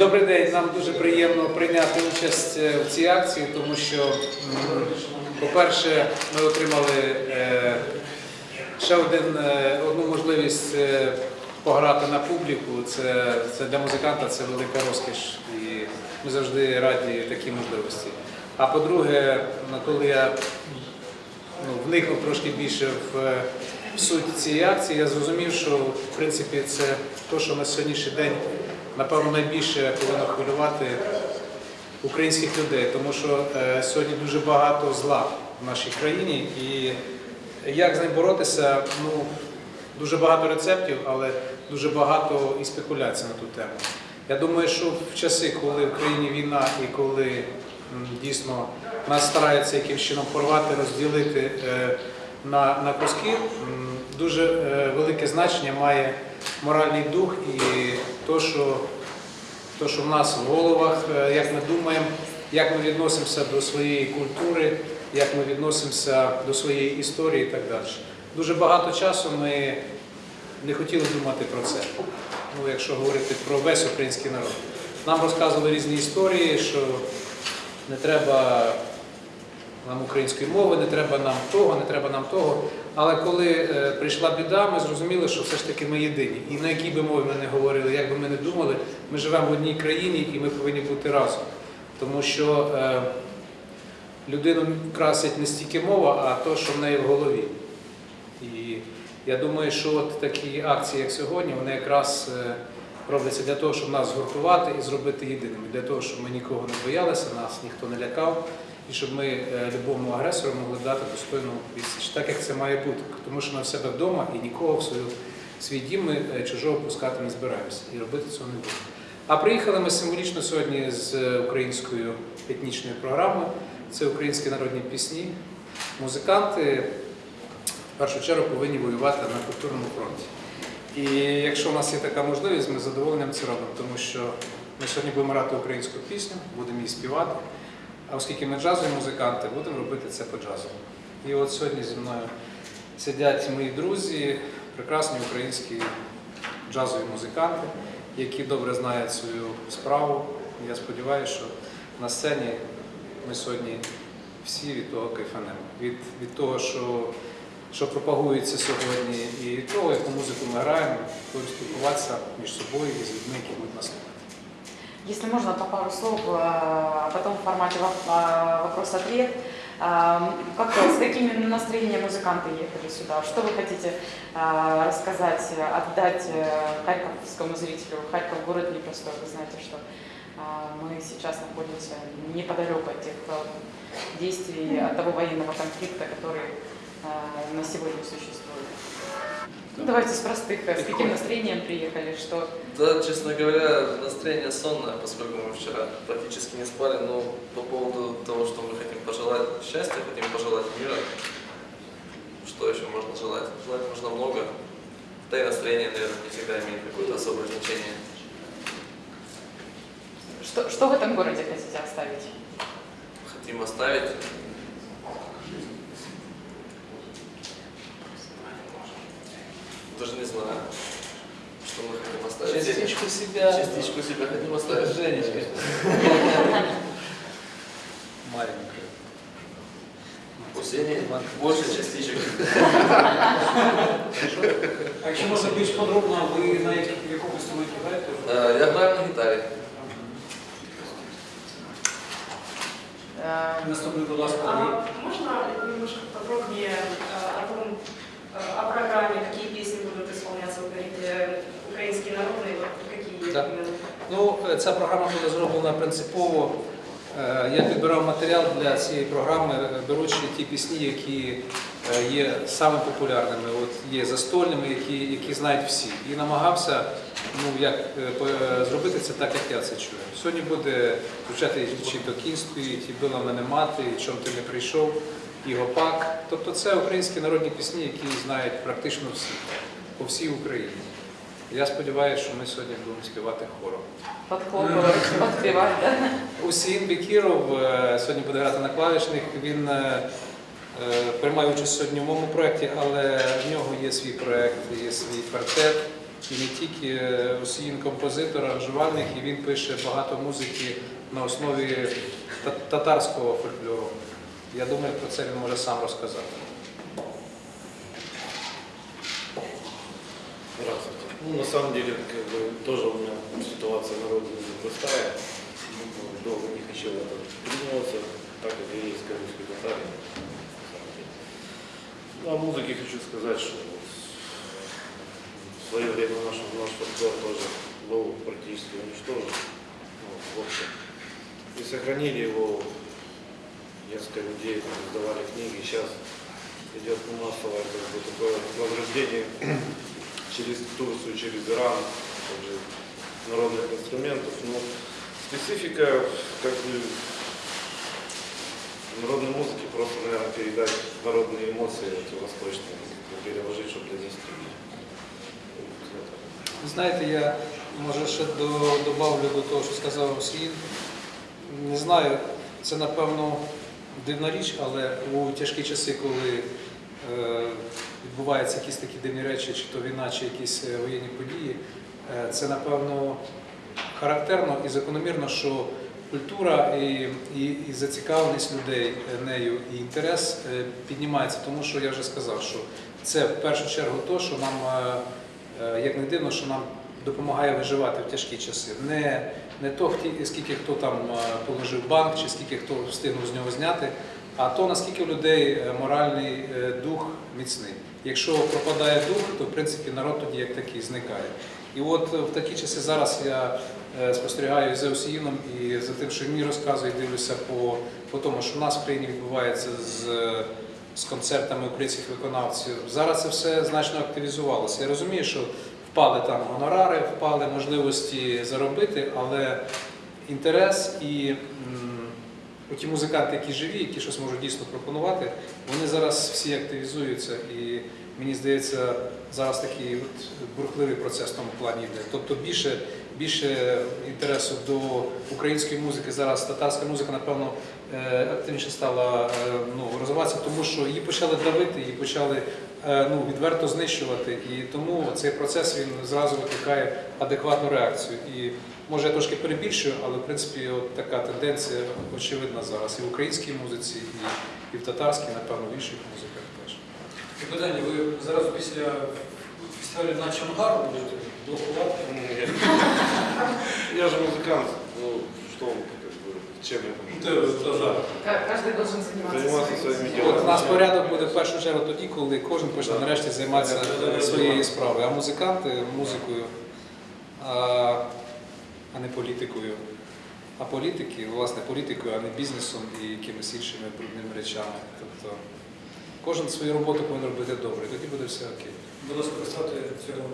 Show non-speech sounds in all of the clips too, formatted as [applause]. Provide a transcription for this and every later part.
Добрий день. Нам дуже приємно прийняти участь е, в цій акції, тому що, по-перше, ми отримали е, ще один, е, одну можливість пограти на публіку. Це, це для музиканта це велика розкіш, і ми завжди раді такій можливості. А по-друге, коли я ну, вникнув трошки більше в суть цієї акції, я зрозумів, що в принципі це те, що на сьогоднішній день напевно найбільше повинно хвилювати українських людей, тому що е, сьогодні дуже багато зла в нашій країні, і як з ним боротися, ну дуже багато рецептів, але дуже багато і спекуляцій на ту тему. Я думаю, що в часи, коли в країні війна і коли дійсно нас стараються якимось чином порвати, розділити е, на, на куски, дуже е, велике значення має моральний дух і то, що, то, що в нас в головах, е, як ми думаємо, як ми відносимося до своєї культури, як ми відносимося до своєї історії і так далі. Дуже багато часу ми не хотіли думати про це. Ну, якщо говорити про весь український народ. Нам розказували різні історії, що не треба нам української мови, не треба нам того, не треба нам того. Але коли е, прийшла біда, ми зрозуміли, що все ж таки ми єдині. І на якій би мові ми не говорили, як би ми не думали, ми живемо в одній країні і ми повинні бути разом. Тому що е, людину красить не стільки мова, а то, що в неї в голові. І я думаю, що от такі акції, як сьогодні, вони якраз е, робляться для того, щоб нас згуртувати і зробити єдиними, для того, щоб ми нікого не боялися, нас ніхто не лякав, і щоб ми е, любому агресору могли дати достойну відсіч, так як це має бути. Тому що ми в себе вдома і нікого в свою, свій дім ми е, чужого пускати не збираємося і робити цього не будемо. А приїхали ми символічно сьогодні з українською етнічною програмою. Це українські народні пісні. Музиканти в першу чергу повинні воювати на культурному фронті. І якщо у нас є така можливість, ми з задоволенням це робимо, тому що ми сьогодні будемо грати українську пісню, будемо її співати. А оскільки ми джазові музиканти, будемо робити це по джазу. І от сьогодні зі мною сидять мої друзі, прекрасні українські джазові музиканти, які добре знають свою справу. Я сподіваюся, що на сцені ми сьогодні всі від того кайфанемо. Від, від того, що, що пропагується сьогодні, і від того, яку музику ми граємо, будемо спілкуватися між собою і з людьми, які будуть нас. Если можно, то пару слов, э, а потом в формате а, вопрос-ответ. А, Как, с какими настроениями музыканты ехали сюда? Что вы хотите рассказать, отдать э, харьковскому зрителю? Харьков город непростой, вы знаете, что мы сейчас находимся неподалеку от тех э, действий, от того военного конфликта, который на сегодня существует. Ну, Давайте с простых, э, с каким настроением приехали, что Да, честно говоря, настроение сонное, поскольку мы вчера практически не спали, но по поводу того, что мы хотим пожелать счастья, хотим пожелать мира, что еще можно желать? Желать можно много, да и настроение, наверное, не всегда имеет какое-то особое значение. Что, что в этом городе хотите оставить? Хотим оставить даже не знаю, что мы хотим оставить. Частичку себя. Частичку себя хотим оставить. Женечка. Маленькая. У Сени больше частичек. А якщо можна більш подробно, ви на яких- в якому інструменті граєте? Э, Я играю на гитаре. Э, Наступний, будь ласка, А Андрій. можно немножко подробнее Ця програма була зроблена принципово. Е, Я підбирав матеріал для цієї програми, е, беручи ті пісні, які е, є саме популярними, от є застольними, які, які знають всі. І намагався ну, як, зробити це так, як я це чую. Сьогодні буде звучати чи то кінь стоїть, і била мене мати, чом ти не прийшов, і гопак. Тобто це українські народні пісні, які знають практично всі, по всій Україні. Я сподіваюся, що ми сьогодні будемо співати хором. Подхлопывать, подпевать, да? Усін Бекіров е, сьогодні буде грати на клавішних. Він е, е, приймає участь сьогодні в моєму проєкті, але в нього є свій проєкт, є свій квартет. і не тільки е, Осіїн композитор, аранжувальник, і він пише багато музики на основі татарського фольклору. Я думаю, про це він може сам розказати. Здравствуйте. Ну, на самом деле, как бы, тоже у меня ситуация на родине непростая. Ну, Долго не хотел в это вклиниваться, так как я татарин. на самом деле. Ну, о музыке хочу сказать, что в свое время наш, наш фольклор тоже был практически уничтожен. Ну, в общем. И сохранили его несколько людей, издавали книги. Сейчас идет массовое как бы, такое возрождение через Турцию, через Иран, также народных инструментов. Но специфика как бы народной музыки просто, наверное, передать народные эмоции эти восточные, как бы переложить, чтобы донести. Вот это. Ви Знаєте, я може ще до- добавлю до того, що сказав Осін. Не знаю, це напевно дивна річ, але у тяжкі часи, коли е, відбуваються якісь такі дивні речі, чи то війна, чи якісь е, воєнні події, е, це напевно характерно і закономірно, що культура і, і, і зацікавленість людей е, нею, і інтерес піднімається, тому що я вже сказав, що це в першу чергу то, що нам, як не дивно, що нам допомагає виживати в тяжкі часи. Не, не то, скільки хто там положив банк, чи скільки хто встигнув з нього зняти, а то наскільки у людей моральний дух міцний. Якщо пропадає дух, то в принципі народ тоді як такий зникає. І от е, в такі часи зараз я е, спостерігаю за Осіїном і за тим, що мені розказує, дивлюся по, по тому, що в нас в країні відбувається з, з концертами українських виконавців. Зараз це все значно активізувалося. Я розумію, що впали там гонорари, впали можливості заробити, але інтерес і м, ті музиканти, які живі, які щось можуть дійсно пропонувати, вони зараз всі активізуються. І мені здається, зараз такий от бурхливий процес в тому плані йде. Тобто більше, більше інтересу до української музики зараз татарська музика, напевно, е, активніше стала е, ну, розвиватися, тому що її почали давити, її почали е, ну, відверто знищувати. І тому цей процес він зразу викликає адекватну реакцію. І може я трошки перебільшую, але в принципі от така тенденція очевидна зараз і в українській музиці, і, і в татарській, напевно, в інших музиках теж. І питання, ви зараз після фестивалю на Чонгар будете блокувати? Ну, [laughs] Я, я же музыкант, ну что, как бы, чем я Те- могу? теж. Ка- Каждый должен заниматься, Заниматься своим своими делом. От у нас порядок буде в першу чергу тоді, коли кожен почне нарешті займатися е, своєю справою, а музиканти музикою, а, не політикою. А політики, власне, політикою, а не бізнесом і якимись іншими брудними речами. Тобто кожен свою роботу повинен робити добре, і тоді буде все окей. Будь ласка, представте цього.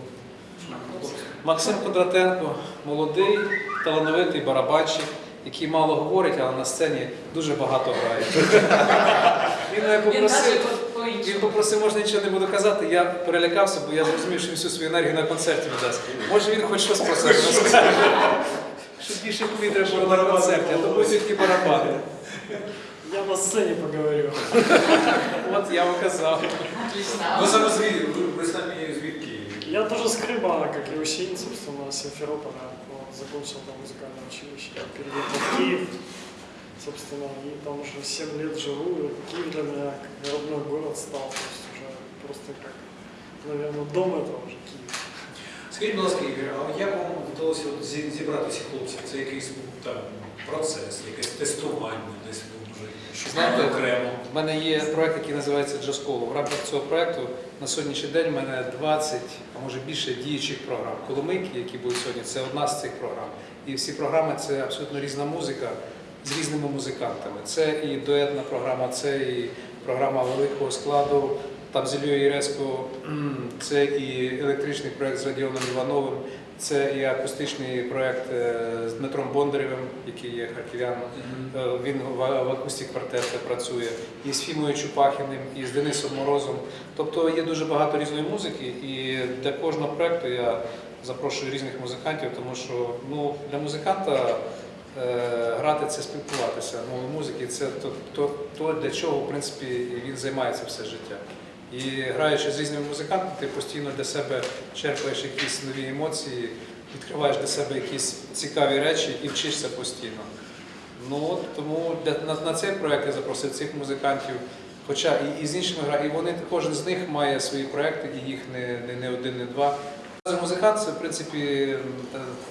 Максим Кондратенко молодий, талановитий барабанщик, який мало говорить, але на сцені дуже багато грає. [laughs] Він мене попросив. Він попросив, можна нічого не буду казати. Я перелякався, бо я зрозумів, що він всю свою енергію на концерті віддасть. Може він хоч щось про себе розкаже. Щоб більше повітря було на концерті, а то будуть тільки барабани. Я на сцене поговорю. От я вам казав. Ви саме звідки? Ви, самі звідки? Я тоже с Крыма, как и Усин, собственно, с Симферополя. Вот, закончил там музыкальное училище. Я переехал в Киев, собственно, и там уже 7 лет живу. И Киев для меня как родной город стал. То есть уже просто как, наверное, дом это уже Киев. Скажіть, будь ласка, Ігор, а як вам вдалося от зі- зібрати цих хлопців? Це якийсь там процес, якесь тестування десь ви вже Знаєте, окремо. В мене є проект, який називається Джасколо. В рамках цього проекту на сьогоднішній день в мене 20, а може більше діючих програм. Коломийки, які будуть сьогодні, це одна з цих програм. І всі програми це абсолютно різна музика з різними музикантами. Це і дуетна програма, це і програма великого складу. Там з Ілією Єреско, це і електричний проект з Радіоном Івановим, це і акустичний проект е, з Дмитром Бондарєвим, який є харків'яном. Е, Він в акустик квартеті працює і з Фімою Чупахіним, і з Денисом Морозом. Тобто є дуже багато різної музики, і для кожного проекту я запрошую різних музикантів, тому що ну, для музиканта грати це спілкуватися. Мовою музики це то, то, то, для чого в принципі він займається все життя. І граючи з різними музикантами, ти постійно для себе черпаєш якісь нові емоції, відкриваєш для себе якісь цікаві речі і вчишся постійно. Ну тому для, на, на цей проект я запросив цих музикантів. Хоча і, і з іншими гра, і вони кожен з них має свої проекти, і їх не, не, не один, не два. Музикант це в принципі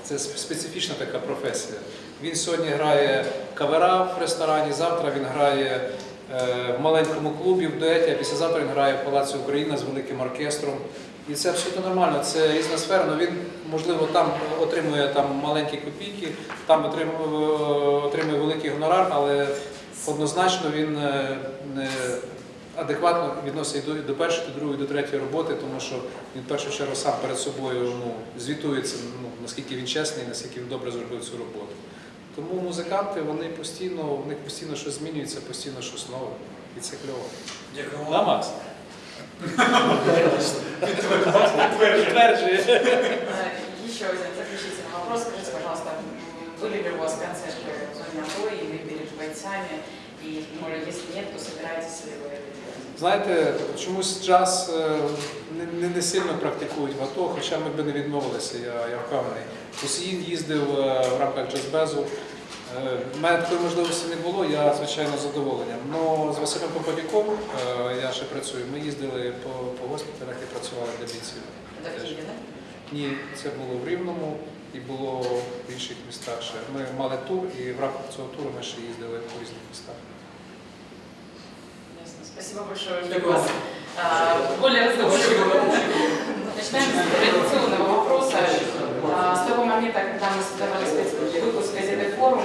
це специфічна така професія. Він сьогодні грає кавера в ресторані, завтра він грає е, в маленькому клубі в дуеті, а післязавтра він грає в Палаці Україна з великим оркестром. І це абсолютно нормально. Це різна сфера, але він, можливо, там отримує там маленькі копійки, там отримує, отримує великий гонорар, але однозначно він е, не адекватно відносить до, до першої, до другої, до третьої роботи, тому що він в першу чергу сам перед собою ну, звітується, ну, наскільки він чесний, наскільки він добре зробив цю роботу. Тому музиканти вони постійно, в них постійно щось змінюється, постійно щось нове. І це кльово. Дякую Да, вам. Макс? Э, Еще один заключительный вопрос. Скажите, пожалуйста, м, были ли у вас концерты в зоне АТО, и вы переживаете сами? И, может, если нет, то собираетесь ли вы это делать? Знаєте, чомусь джаз е, не, не, не сильно практикують в АТО, хоча ми б не відмовилися, я, я впевнений. Усіїн їздив е, в рамках джазбезу. Е, У мене такої можливості не було, я звичайно з задоволенням. Но з Василем Поповіком е, я ще працюю. Ми їздили по, по госпіталях і працювали для бійців. Теж. Ні, це було в Рівному і було в інших містах ще. Ми мали тур і в рамках цього туру ми ще їздили по різних містах. Спасибо большое. Спасибо. вас. А, Более разговорчивого. Начинаем с традиционного вопроса. А, С того момента, когда мы создавали спецвыпуск газеты «Форум»,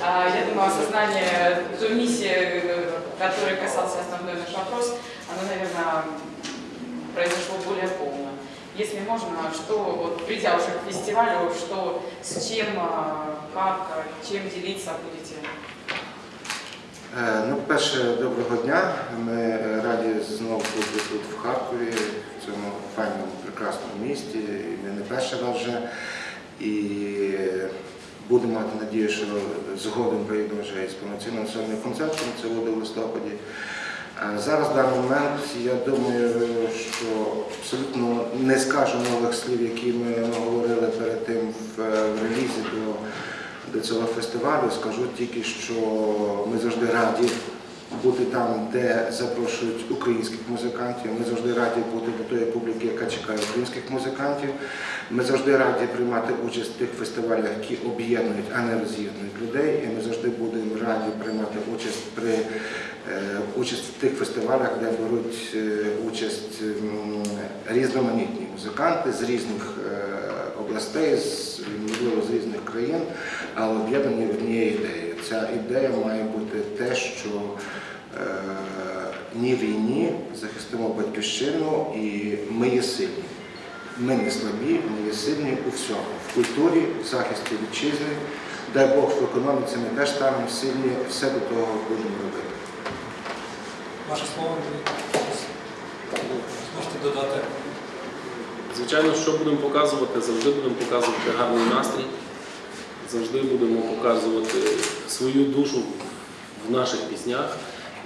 а, я думаю, осознание той миссии, которой касался основной наш вопрос, оно, наверное, произошло более полно. Если можно, что, вот, придя уже к фестивалю, что, с чем, а, как, чем делиться будете? Е, Ну, перше, доброго дня. Ми е, раді знову бути тут в Харкові, в цьому файному, прекрасному місті. І ми не перший раз вже. І будемо мати надію, що згодом прийдемо вже із повноцінним сольним концертом, це буде в листопаді. Зараз в даний момент я думаю, що абсолютно не скажу нових слів, які ми говорили перед тим е, в релізі до до цього фестивалю. Скажу тільки, що ми завжди раді бути там, де запрошують українських музикантів. Ми завжди раді бути до тої публіки, яка чекає українських музикантів. Ми завжди раді приймати участь в тих фестивалях, які об'єднують, а не роз'єднують людей. І ми завжди будемо раді приймати участь при е, участь в тих фестивалях, де беруть е, участь різноманітні музиканти з різних е, областей, з, можливо, з різних країн, але об'єднані однією ідеєю. Ця ідея має бути те, що е, ні війні захистимо батьківщину і ми є сильні. Ми не слабі, ми є сильні у всьому. В культурі, в захисті вітчизни. Дай Бог в економіці ми теж станемо сильні, все до того будемо робити. Ваше слово Можете додати. Звичайно, що будемо показувати, завжди будемо показувати гарний настрій, завжди будемо показувати свою душу в наших піснях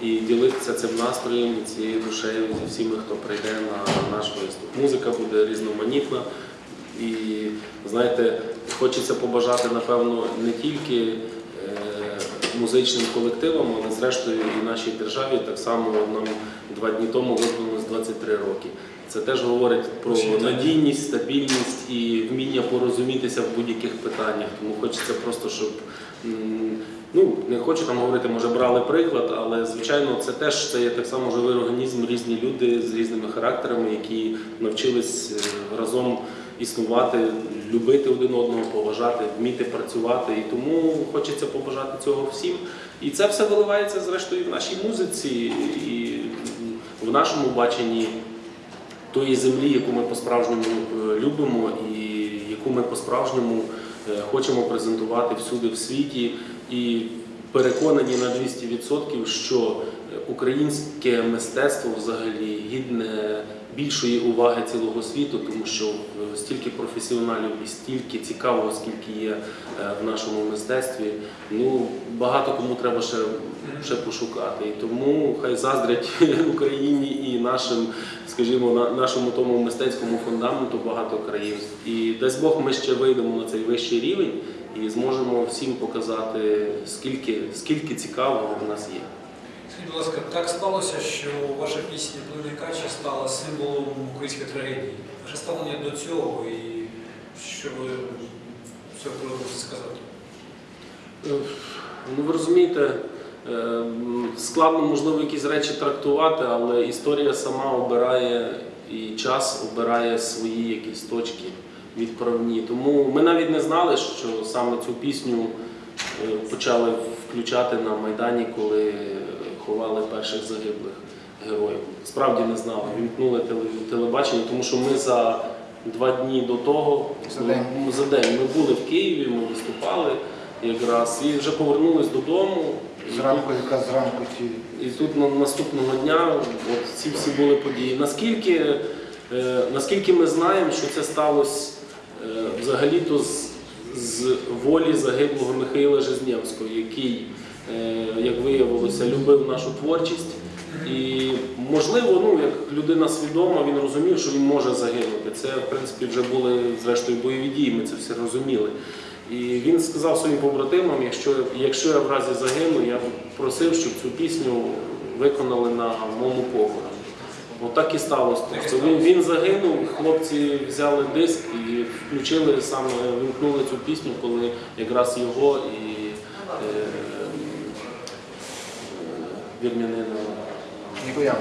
і ділитися цим настроєм і цією душею зі всіми, хто прийде на наш виступ. Музика буде різноманітна і, знаєте, хочеться побажати, напевно, не тільки е, музичним колективам, але зрештою і нашій державі так само нам два дні тому виповнилось 23 роки. Це теж говорить про надійність, стабільність і вміння порозумітися в будь-яких питаннях. Тому хочеться просто, щоб ну не хочу там говорити, може брали приклад, але звичайно, це теж це є так само живий організм, різні люди з різними характерами, які навчились е, разом існувати, любити один одного, поважати, вміти працювати. І тому хочеться побажати цього всім. І це все виливається зрештою в нашій музиці і в нашому баченні тої землі, яку ми по-справжньому е, любимо і яку ми по-справжньому е, хочемо презентувати всюди в світі. І переконані на 200%, що українське мистецтво взагалі гідне більшої уваги цілого світу, тому що е, стільки професіоналів і стільки цікавого, скільки є е, в нашому мистецтві. Ну багато кому треба ще, ще пошукати. І тому хай заздрять [laughs] Україні і нашим, скажімо, на нашому тому мистецькому фундаменту багато країн. І дасть Бог, ми ще вийдемо на цей вищий рівень і зможемо всім показати, скільки, скільки цікавого в нас є. Скажіть, будь ласка, так сталося, що ваша пісня «Плине кача» стала символом української трагедії. Ваше ставлення до цього і що ви з цього можете сказати? Е, Ну, ви розумієте, е, складно, можливо, якісь речі трактувати, але історія сама обирає і час обирає свої якісь точки відправні. Тому ми навіть не знали, що саме цю пісню е, почали включати на Майдані, коли ховали перших загиблих героїв. Справді не знали. Вімкнули теле- телебачення, тому що ми за два дні до того, За день. ну, за день ми були в Києві, ми виступали якраз і вже повернулись додому. Зранку, якраз зранку ті і тут на- наступного дня от ці всі були події. Наскільки, е, наскільки ми знаємо, що це сталося е, взагалі-то з, з волі загиблого Михайла Жизнєвського, який, як виявилося, любив нашу творчість. І можливо, ну як людина свідома, він розумів, що він може загинути. Це в принципі вже були зрештою бойові дії. Ми це все розуміли. І він сказав своїм побратимам, якщо, якщо я в разі загину, я просив, щоб цю пісню виконали на моєму похороні. Отак і сталося. Тобто він, він загинув, хлопці взяли диск і включили саме, вимкнули цю пісню, коли якраз його і е, е, вірмянина.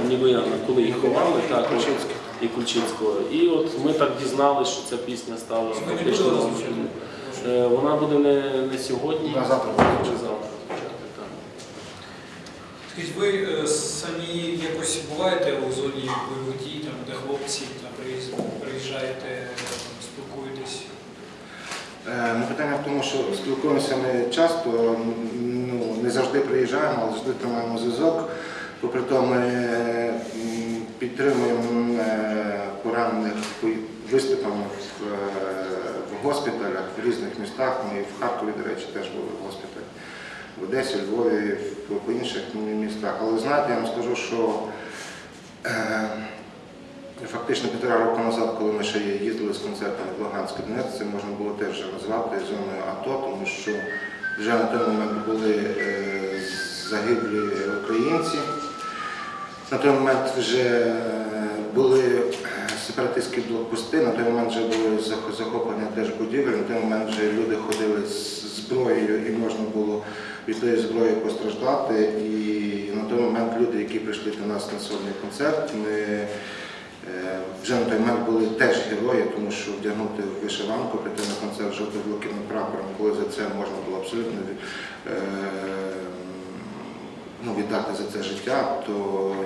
Нігояна, коли їх ховали, так, і Кульчицького. І от ми так дізналися, що ця пісня стала фактично. Е, Вона буде не, не сьогодні, На завтра. чи завтра Скажіть, ви е, самі якось буваєте у зоні бойових дій, там, де хлопці там, приїжджаєте, спілкуєтесь? Е, Ну, питання в тому, що спілкуємося ми часто, не завжди приїжджаємо, але завжди тримаємо зв'язок. Попри то ми підтримуємо е, поранених виступами в, е, госпіталях в різних містах. Ми в Харкові, до речі, теж були в госпіталі, в Одесі, Львові, по, інших містах. Але знаєте, я вам скажу, що е, Фактично півтора року назад, коли ми ще їздили з концертами в Луганськ і Донецьк, це можна було теж назвати зоною АТО, тому що вже на той момент були е, загиблі українці. На той момент вже е, були сепаратистські блокпости, на той момент вже були зах- захоплення теж будівель, на той момент вже люди ходили з зброєю і можна було від тої зброї постраждати. І на той момент люди, які прийшли до нас на сольний концерт, ми Е, Вже на той момент були теж герої, тому що вдягнути вишиванку, прийти на концерт з жовто-блакитним прапором, коли за це можна було абсолютно е, ну, віддати за це життя, то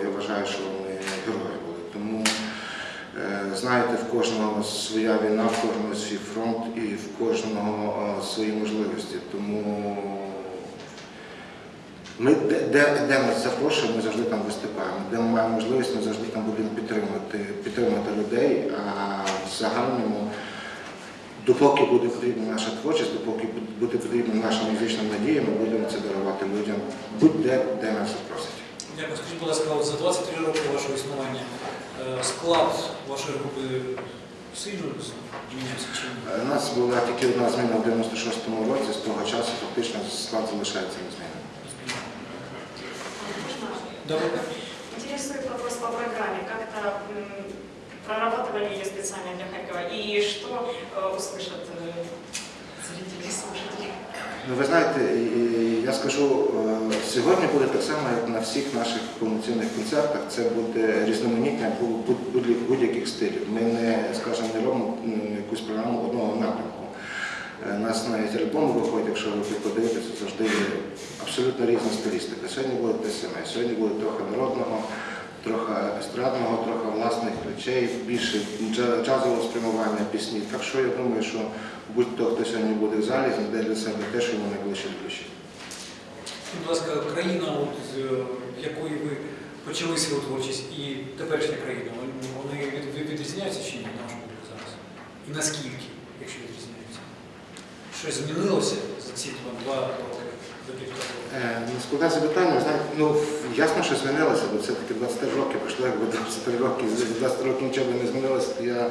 я вважаю, що вони герої були. Тому е, знаєте, в кожного своя війна, в кожного свій фронт і в кожного е, свої можливості. Тому ми де, де, де нас запрошуємо, ми завжди там виступаємо. Де ми маємо можливість, ми завжди там будемо підтримувати, підтримувати людей. А в загальному, допоки буде потрібна наша творчість, допоки буде потрібна наша музична надія, ми будемо це дарувати людям будь-де, де нас запросять. Дякую. Скажіть, будь ласка, за 23 роки вашого існування е, склад вашої групи сильно змінився чи ні? Е, У нас була тільки одна зміна в 96-му році, з того часу фактично склад залишається незмінним. Добре. Интересует вопрос по программе. Как-то м, прорабатывали ее специально для Харькова? И что э, услышат э, зрители, слушатели? Ну, ви знаєте, і- і я скажу, е, сьогодні буде так само, як на всіх наших повноцінних концертах. Це буде різноманіття бу- бу- будь- будь-яких стилів. Ми не, скажімо, не робимо м, якусь програму одного напрямку. Нас навіть альбоми виходять, якщо ви подивитеся, завжди є абсолютно різна стилістика. Сьогодні буде те саме. Сьогодні буде трохи народного, трохи естрадного, трохи власних речей, більше джа- джазового спрямування пісні. Так що я думаю, що будь-хто, хто сьогодні буде в залі, знайде для себе те, що йому найближче до. Будь ласка, країна, от, з е, якої ви почали свою творчість, і теперішня країна, вони- вони від- від- відрізняються чи ні, на ваш зараз? І наскільки, якщо? Щось змінилося за ці два роки до півтора року? Е, ну, Складне запитання, ну ясно, що змінилося, бо все-таки 23 роки пройшло, якби 23 роки, за 20 років нічого не змінилося, то я,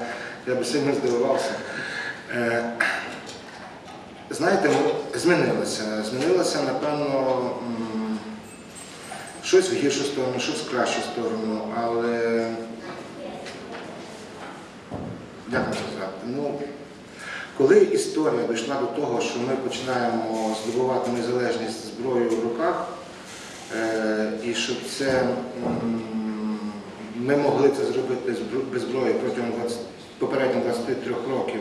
я би сильно здивувався. Е, знаєте, ну, змінилося. Змінилося, напевно, щось в гіршу сторону, щось в кращу сторону, але як вам сказати? Ну, коли історія дійшла до того, що ми починаємо здобувати незалежність зброєю в руках, е, і що це ми могли це зробити без зброї протягом 20, попередніх 23 років,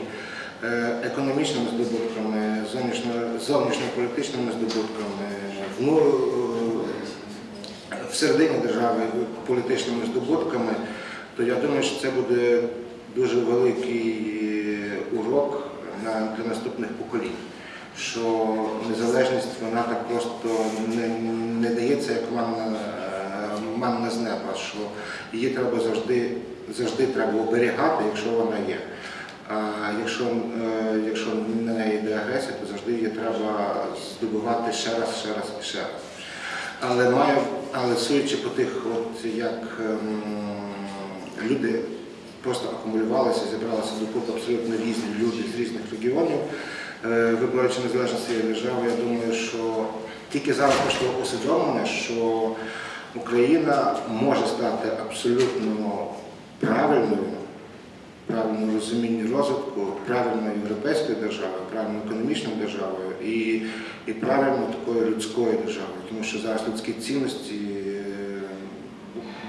е, економічними здобутками, зовнішньо- зовнішньополітичними здобутками, ну, е, всередині держави політичними здобутками, то я думаю, що це буде дуже великий урок на, для наступних поколінь. Що незалежність вона так просто не, не дається як манна, манна з неба, що її треба завжди, завжди треба оберігати, якщо вона є. А якщо, е, якщо на неї йде агресія, то завжди її треба здобувати ще раз, ще раз і ще раз. Але маю, але судячи по тих, от як ем, люди просто акумулювалися, зібралися докупи абсолютно різні люди з різних регіонів, е, виборючи незалежність цієї держави, я думаю, що тільки зараз пішло усвідомлення, що Україна може стати абсолютно правильною, правильному розумінні розвитку, правильною європейською державою, правильною економічною державою і, і правильно такою людською державою, тому що зараз людські цінності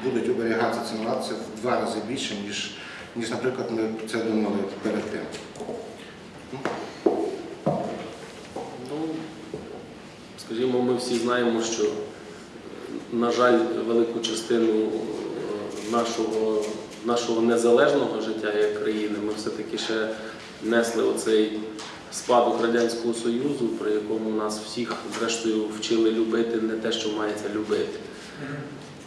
будуть оберігатися цінуватися в два рази більше, ніж, ніж, наприклад, ми це думали перед тим. Ну, скажімо, ми всі знаємо, що, на жаль, велику частину е, нашого, нашого незалежного життя як країни ми все-таки ще несли оцей спадок Радянського Союзу, при якому нас всіх, зрештою, вчили любити не те, що мається любити.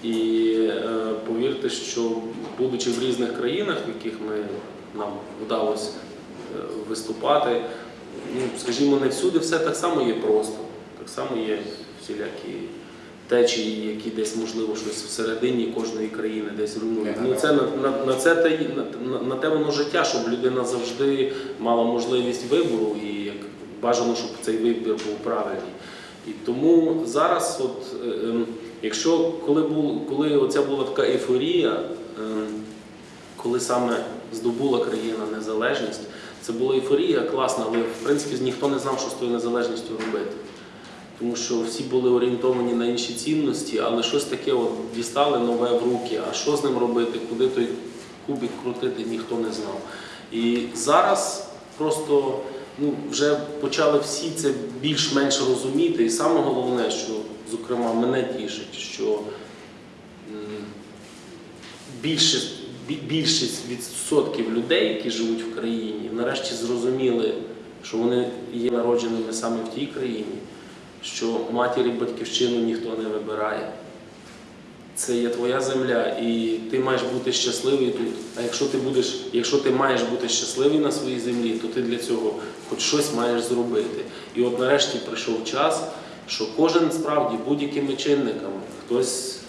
І е, повірте, що будучи в різних країнах, в яких ми, нам вдалося е, виступати, ну, скажімо, не всюди все так само є просто. Так само є всілякі течії, які десь, можливо, щось всередині кожної країни десь руйнують. Ну, це на, на, на, це те, на, на те воно життя, щоб людина завжди мала можливість вибору і як бажано, щоб цей вибір був правильний. І тому зараз, от, е, ем, якщо коли, був, коли оця була така ейфорія, ем, коли саме здобула країна незалежність, це була ейфорія класна, але в принципі ніхто не знав, що з тою незалежністю робити. Тому що всі були орієнтовані на інші цінності, але щось таке от дістали нове в руки. А що з ним робити, куди той кубик крутити, ніхто не знав. І зараз просто ну, вже почали всі це більш-менш розуміти. І саме головне, що, зокрема, мене тішить, що більшість, більшість відсотків людей, які живуть в країні, нарешті зрозуміли, що вони є народженими саме в тій країні, що матір і батьківщину ніхто не вибирає. Це є твоя земля, і ти маєш бути щасливий тут. А якщо ти будеш, якщо ти маєш бути щасливий на своїй землі, то ти для цього хоч щось маєш зробити. І от нарешті прийшов час, що кожен справді будь-якими чинниками, хтось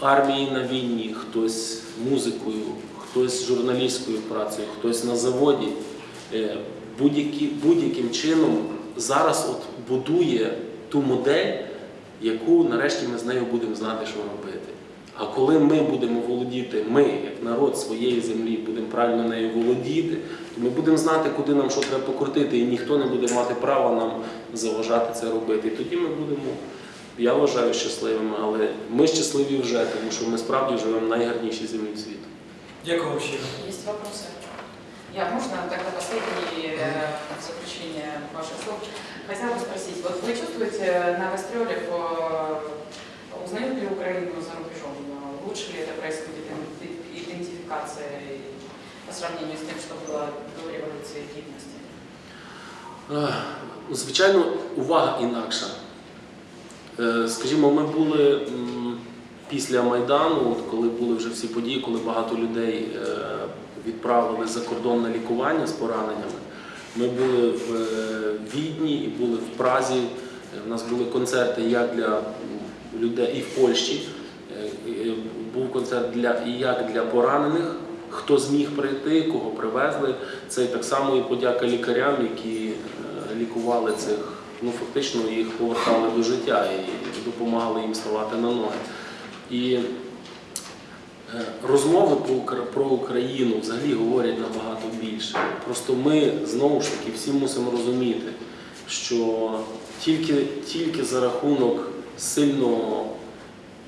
в армії на війні, хтось музикою, хтось журналістською працею, хтось на заводі, е, будь-яким чином зараз от будує ту модель, яку нарешті ми з нею будемо знати, що робити. А коли ми будемо володіти, ми, як народ своєї землі, будемо правильно нею володіти, ми будемо знати, куди нам що треба покрутити, і ніхто не буде мати права нам заважати це робити. І тоді ми будемо, я вважаю, щасливими, але ми щасливі вже, тому що ми справді живемо в найгарнішій землі світу. Дякую вам щиро. Есть вопросы? Я, можно тогда последнее э, заключение ваших слов? Хотела бы спросить, вот вы чувствуете новострелев, э, узнают ли Украину за рубежом? Э, Лучше ли это происходит иден- идентификация и по сравнению с тем, что было гидности? Ех, ну, Звичайно, увага інакша. Е, Скажімо, ми були після Майдану, коли були вже всі події, коли багато людей е, відправили за кордон на лікування з пораненнями. Ми були в е, Відні і були в Празі. Е, У нас були концерти як для людей і в Польщі. Е, е, Був концерт для і як для поранених, хто зміг прийти, кого привезли. Це так само і подяка лікарям, які е, лікували цих, ну фактично їх повертали до життя і допомагали їм ставати на ноги. І е, розмови про, Укра- про Україну взагалі говорять набагато більше. Просто ми знову ж таки всі мусимо розуміти, що тільки, тільки за рахунок сильного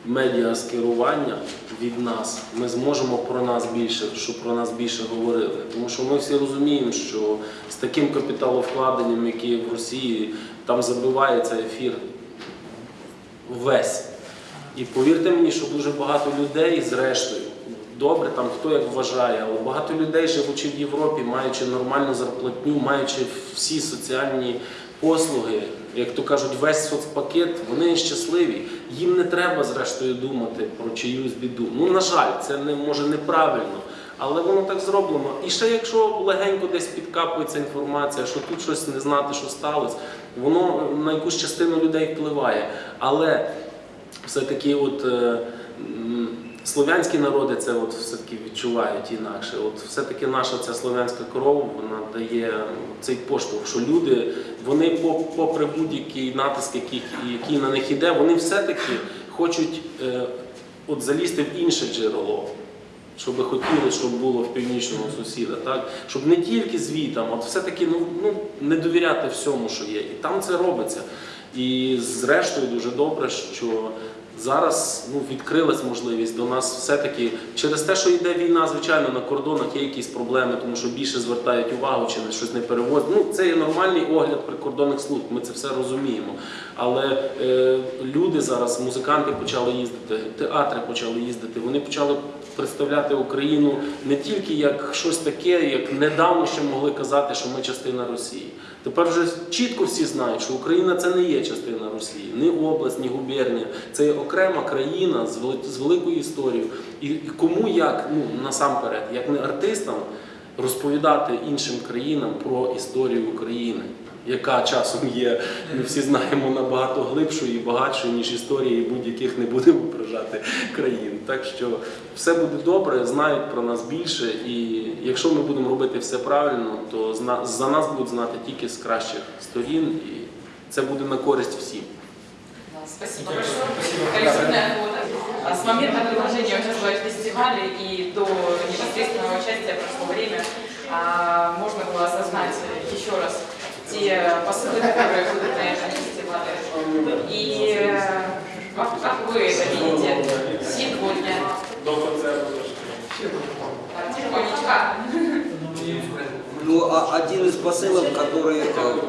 медіаскерування від нас ми зможемо про нас більше, щоб про нас більше говорили. Тому що ми всі розуміємо, що з таким капіталовкладенням, яке є в Росії, там забивається ефір весь. І повірте мені, що дуже багато людей, зрештою, добре, там хто як вважає, але багато людей, живучи в Європі, маючи нормальну зарплатню, маючи всі соціальні послуги, як то кажуть, весь соцпакет, вони щасливі. Їм не треба, зрештою, думати про чиюсь біду. Ну, на жаль, це не може неправильно. Але воно так зроблено. І ще якщо легенько десь підкапується інформація, що тут щось не знати, що сталося, воно на якусь частину людей впливає. Але все-таки от е, слов'янські народи це от все-таки відчувають інакше. От все-таки наша ця слов'янська кров вона дає цей поштовх, що люди, вони попри будь-який натиск, який, який на них іде, вони все-таки хочуть е, от залізти в інше джерело. Що би хотіли, щоб було в північного сусіда, так? Щоб не тільки звітам, от все-таки ну, ну, не довіряти всьому, що є. І там це робиться. І зрештою дуже добре, що зараз ну, відкрилась можливість до нас все-таки через те, що йде війна, звичайно, на кордонах є якісь проблеми, тому що більше звертають увагу чи не щось не перевозять. Ну, це є нормальний огляд прикордонних служб, ми це все розуміємо. Але е, люди зараз, музиканти почали їздити, театри почали їздити, вони почали представляти Україну не тільки як щось таке, як недавно ще могли казати, що ми частина Росії. Тепер вже чітко всі знають, що Україна це не є частина Росії, ні область, ні губернія. Це є окрема країна з вели- з великою історією. І кому як ну насамперед, як не артистам, розповідати іншим країнам про історію України, яка часом є, ми всі знаємо, набагато глибшою і багатшою, ніж історії будь-яких не будемо ображати країн. Так що все буде добре, знають про нас більше, і якщо ми будемо робити все правильно, то за нас будуть знати тільки з кращих сторін, і це буде на користь всім. Спасибо большое. Коллективная фото. С момента предложения участвовать в фестивале и до непосредственного участия прошло время, можно было осознать еще раз те посылы, которые будут на этом фестивале. И э, как, как вы это видите сегодня? До концерту. Так, Тихонечко. Ну, а один из посылов, который, э,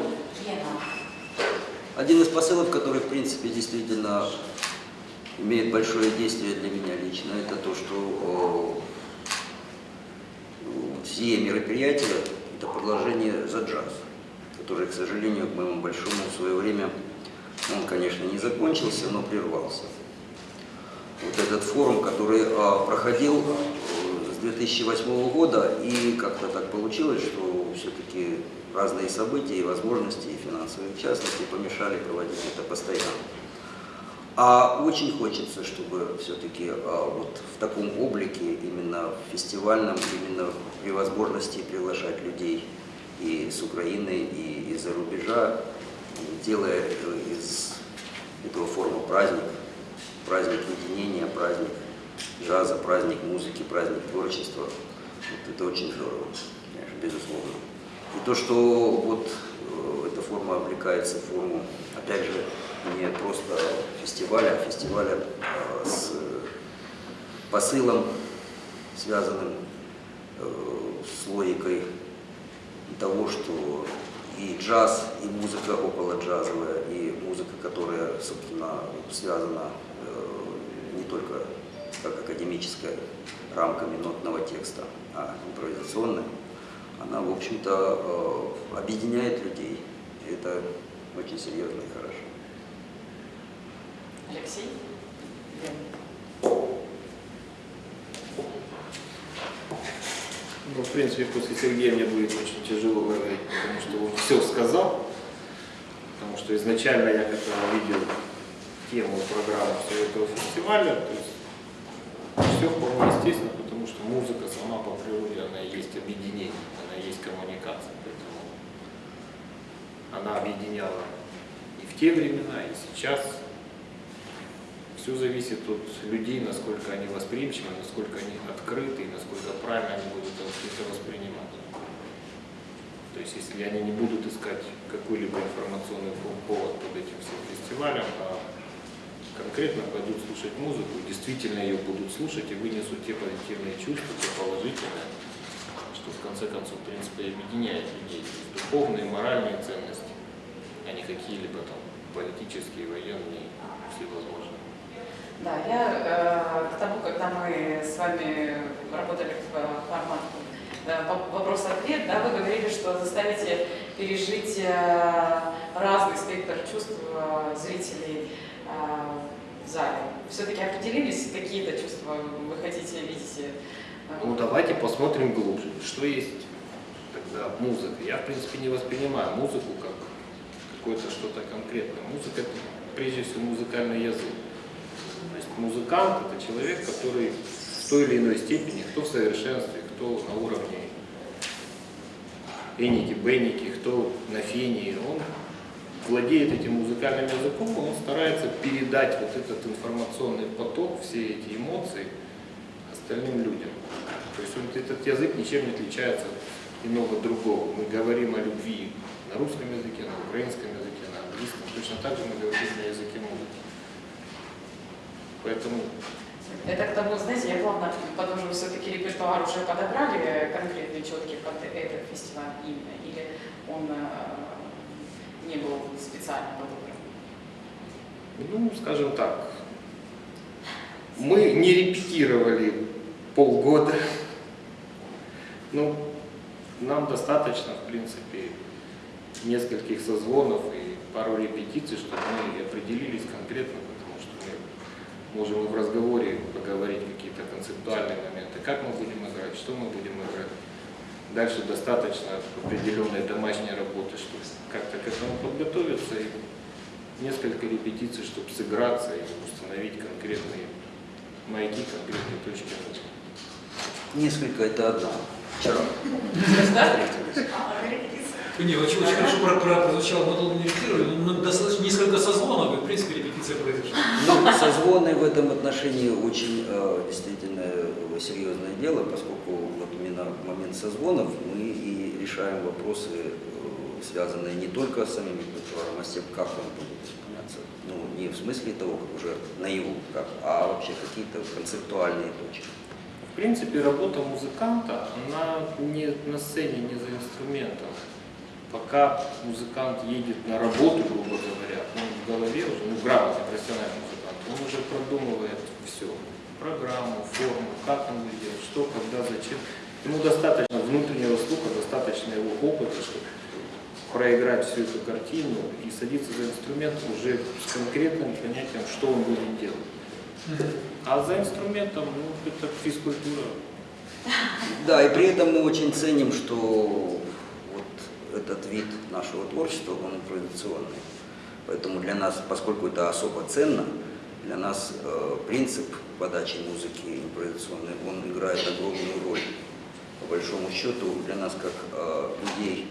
один из посылов, который, в принципе, действительно имеет большое действие для меня лично, это то, что э, все мероприятия – это продолжение за джаз, который, к сожалению, к моему большому в свое время, он, конечно, не закончился, но прервался. Вот этот форум, который э, проходил э, с 2008 года, и как-то так получилось, что все-таки разные события и возможности, и финансовые в частности, помешали проводить это постоянно. А очень хочется, чтобы все-таки вот в таком облике, именно в фестивальном, именно при возможности приглашать людей и с Украины, и из-за рубежа, делая из этого форума праздник, праздник единения, праздник джаза, праздник музыки, праздник творчества. Вот это очень здорово, конечно, безусловно. И то, что вот э, эта форма облекается в форму, опять же, не просто фестиваля, а фестиваля э, с посылом, связанным э, с логикой того, что и джаз, и музыка около джазовая, и музыка, которая, собственно, связана э, не только как академическая рамками нотного текста, а импровизационная, она, в общем-то, э, объединяет людей. И это очень серьезно и хорошо. Алексей? Ну, в принципе, после Сергея мне будет очень тяжело говорить, потому что он все сказал. Потому что изначально я когда видел тему программы всего этого фестиваля, то есть все вполне естественно, потому что музыка сама по природе, она и есть объединение, она и есть коммуникация. Поэтому она объединяла и в те времена, и сейчас. Все зависит от людей, насколько они восприимчивы, насколько они открыты, насколько правильно они будут это воспринимать. То есть, если они не будут искать какой-либо информационный повод под этим всем фестивалем, а конкретно пойдут слушать музыку, действительно ее будут слушать и вынесут те позитивные чувства, те положительные, что в конце концов, в принципе, объединяет людей. Духовные, моральные ценности, а не какие-либо там политические, военные. Да, я э, к тому, когда мы с вами работали в э, воп- вопрос-ответ, да, вы говорили, что заставите пережить э, разный спектр чувств э, зрителей э, в зале. Все-таки определились, какие-то чувства вы хотите, видите? э, Ну давайте посмотрим глубже, что есть тогда музыка. Я в принципе не воспринимаю музыку как какое-то что-то конкретное. Музыка это прежде всего музыкальный язык. То есть музыкант это человек, который в той или иной степени, кто в совершенстве, кто на уровне эники, бенники, кто на фене, он владеет этим музыкальным языком, он старается передать вот этот информационный поток, все эти эмоции остальным людям. То есть он, этот язык ничем не отличается от иного другого. Мы говорим о любви на русском языке, на украинском языке, на английском. Точно так же мы говорим на языке музыки. Поэтому Это к тому, знаете, я плавно, потому что все-таки репертуар уже подобрали конкретный, четкий под этот фестиваль именно, или он э, не был специально подобран? Ну, скажем так, мы не репетировали полгода. Ну, нам достаточно, в принципе, нескольких созвонов и пару репетиций, чтобы мы определились конкретно, можем в разговоре поговорить какие-то концептуальные моменты, как мы будем играть, что мы будем играть. Дальше достаточно определенной домашней работы, чтобы как-то к этому подготовиться и несколько репетиций, чтобы сыграться и установить конкретные маяки, конкретные точки. Несколько это одна. Вчера Не, очень, очень хорошо про, про, прозвучало, мы долго не репетировали, но достаточно несколько созвонов, и в принципе репетиция произошла. Ну, созвоны в этом отношении очень э, действительно э, серьезное дело, поскольку вот именно в момент созвонов мы и решаем вопросы, э, связанные не только с самим репертуаром, а с тем, как он будет исполняться. Ну, не в смысле того, как уже наяву, как, а вообще какие-то концептуальные точки. В принципе, работа музыканта, она не на сцене, не за инструментом. Пока музыкант едет на работу, грубо говоря, он в голове уже, ну, грамотный профессиональный музыкант, он уже продумывает все. Программу, форму, как он будет делать, что, когда, зачем. Ему достаточно внутреннего слуха, достаточно его опыта, чтобы проиграть всю эту картину и садиться за инструмент уже с конкретным понятием, что он будет делать. А за инструментом, ну, это физкультура. Да, и при этом мы очень ценим, что этот вид нашего творчества, он импровизационный. Поэтому для нас, поскольку это особо ценно, для нас э, принцип подачи музыки импровизационной, он играет огромную роль. По большому счету, для нас, как э, людей,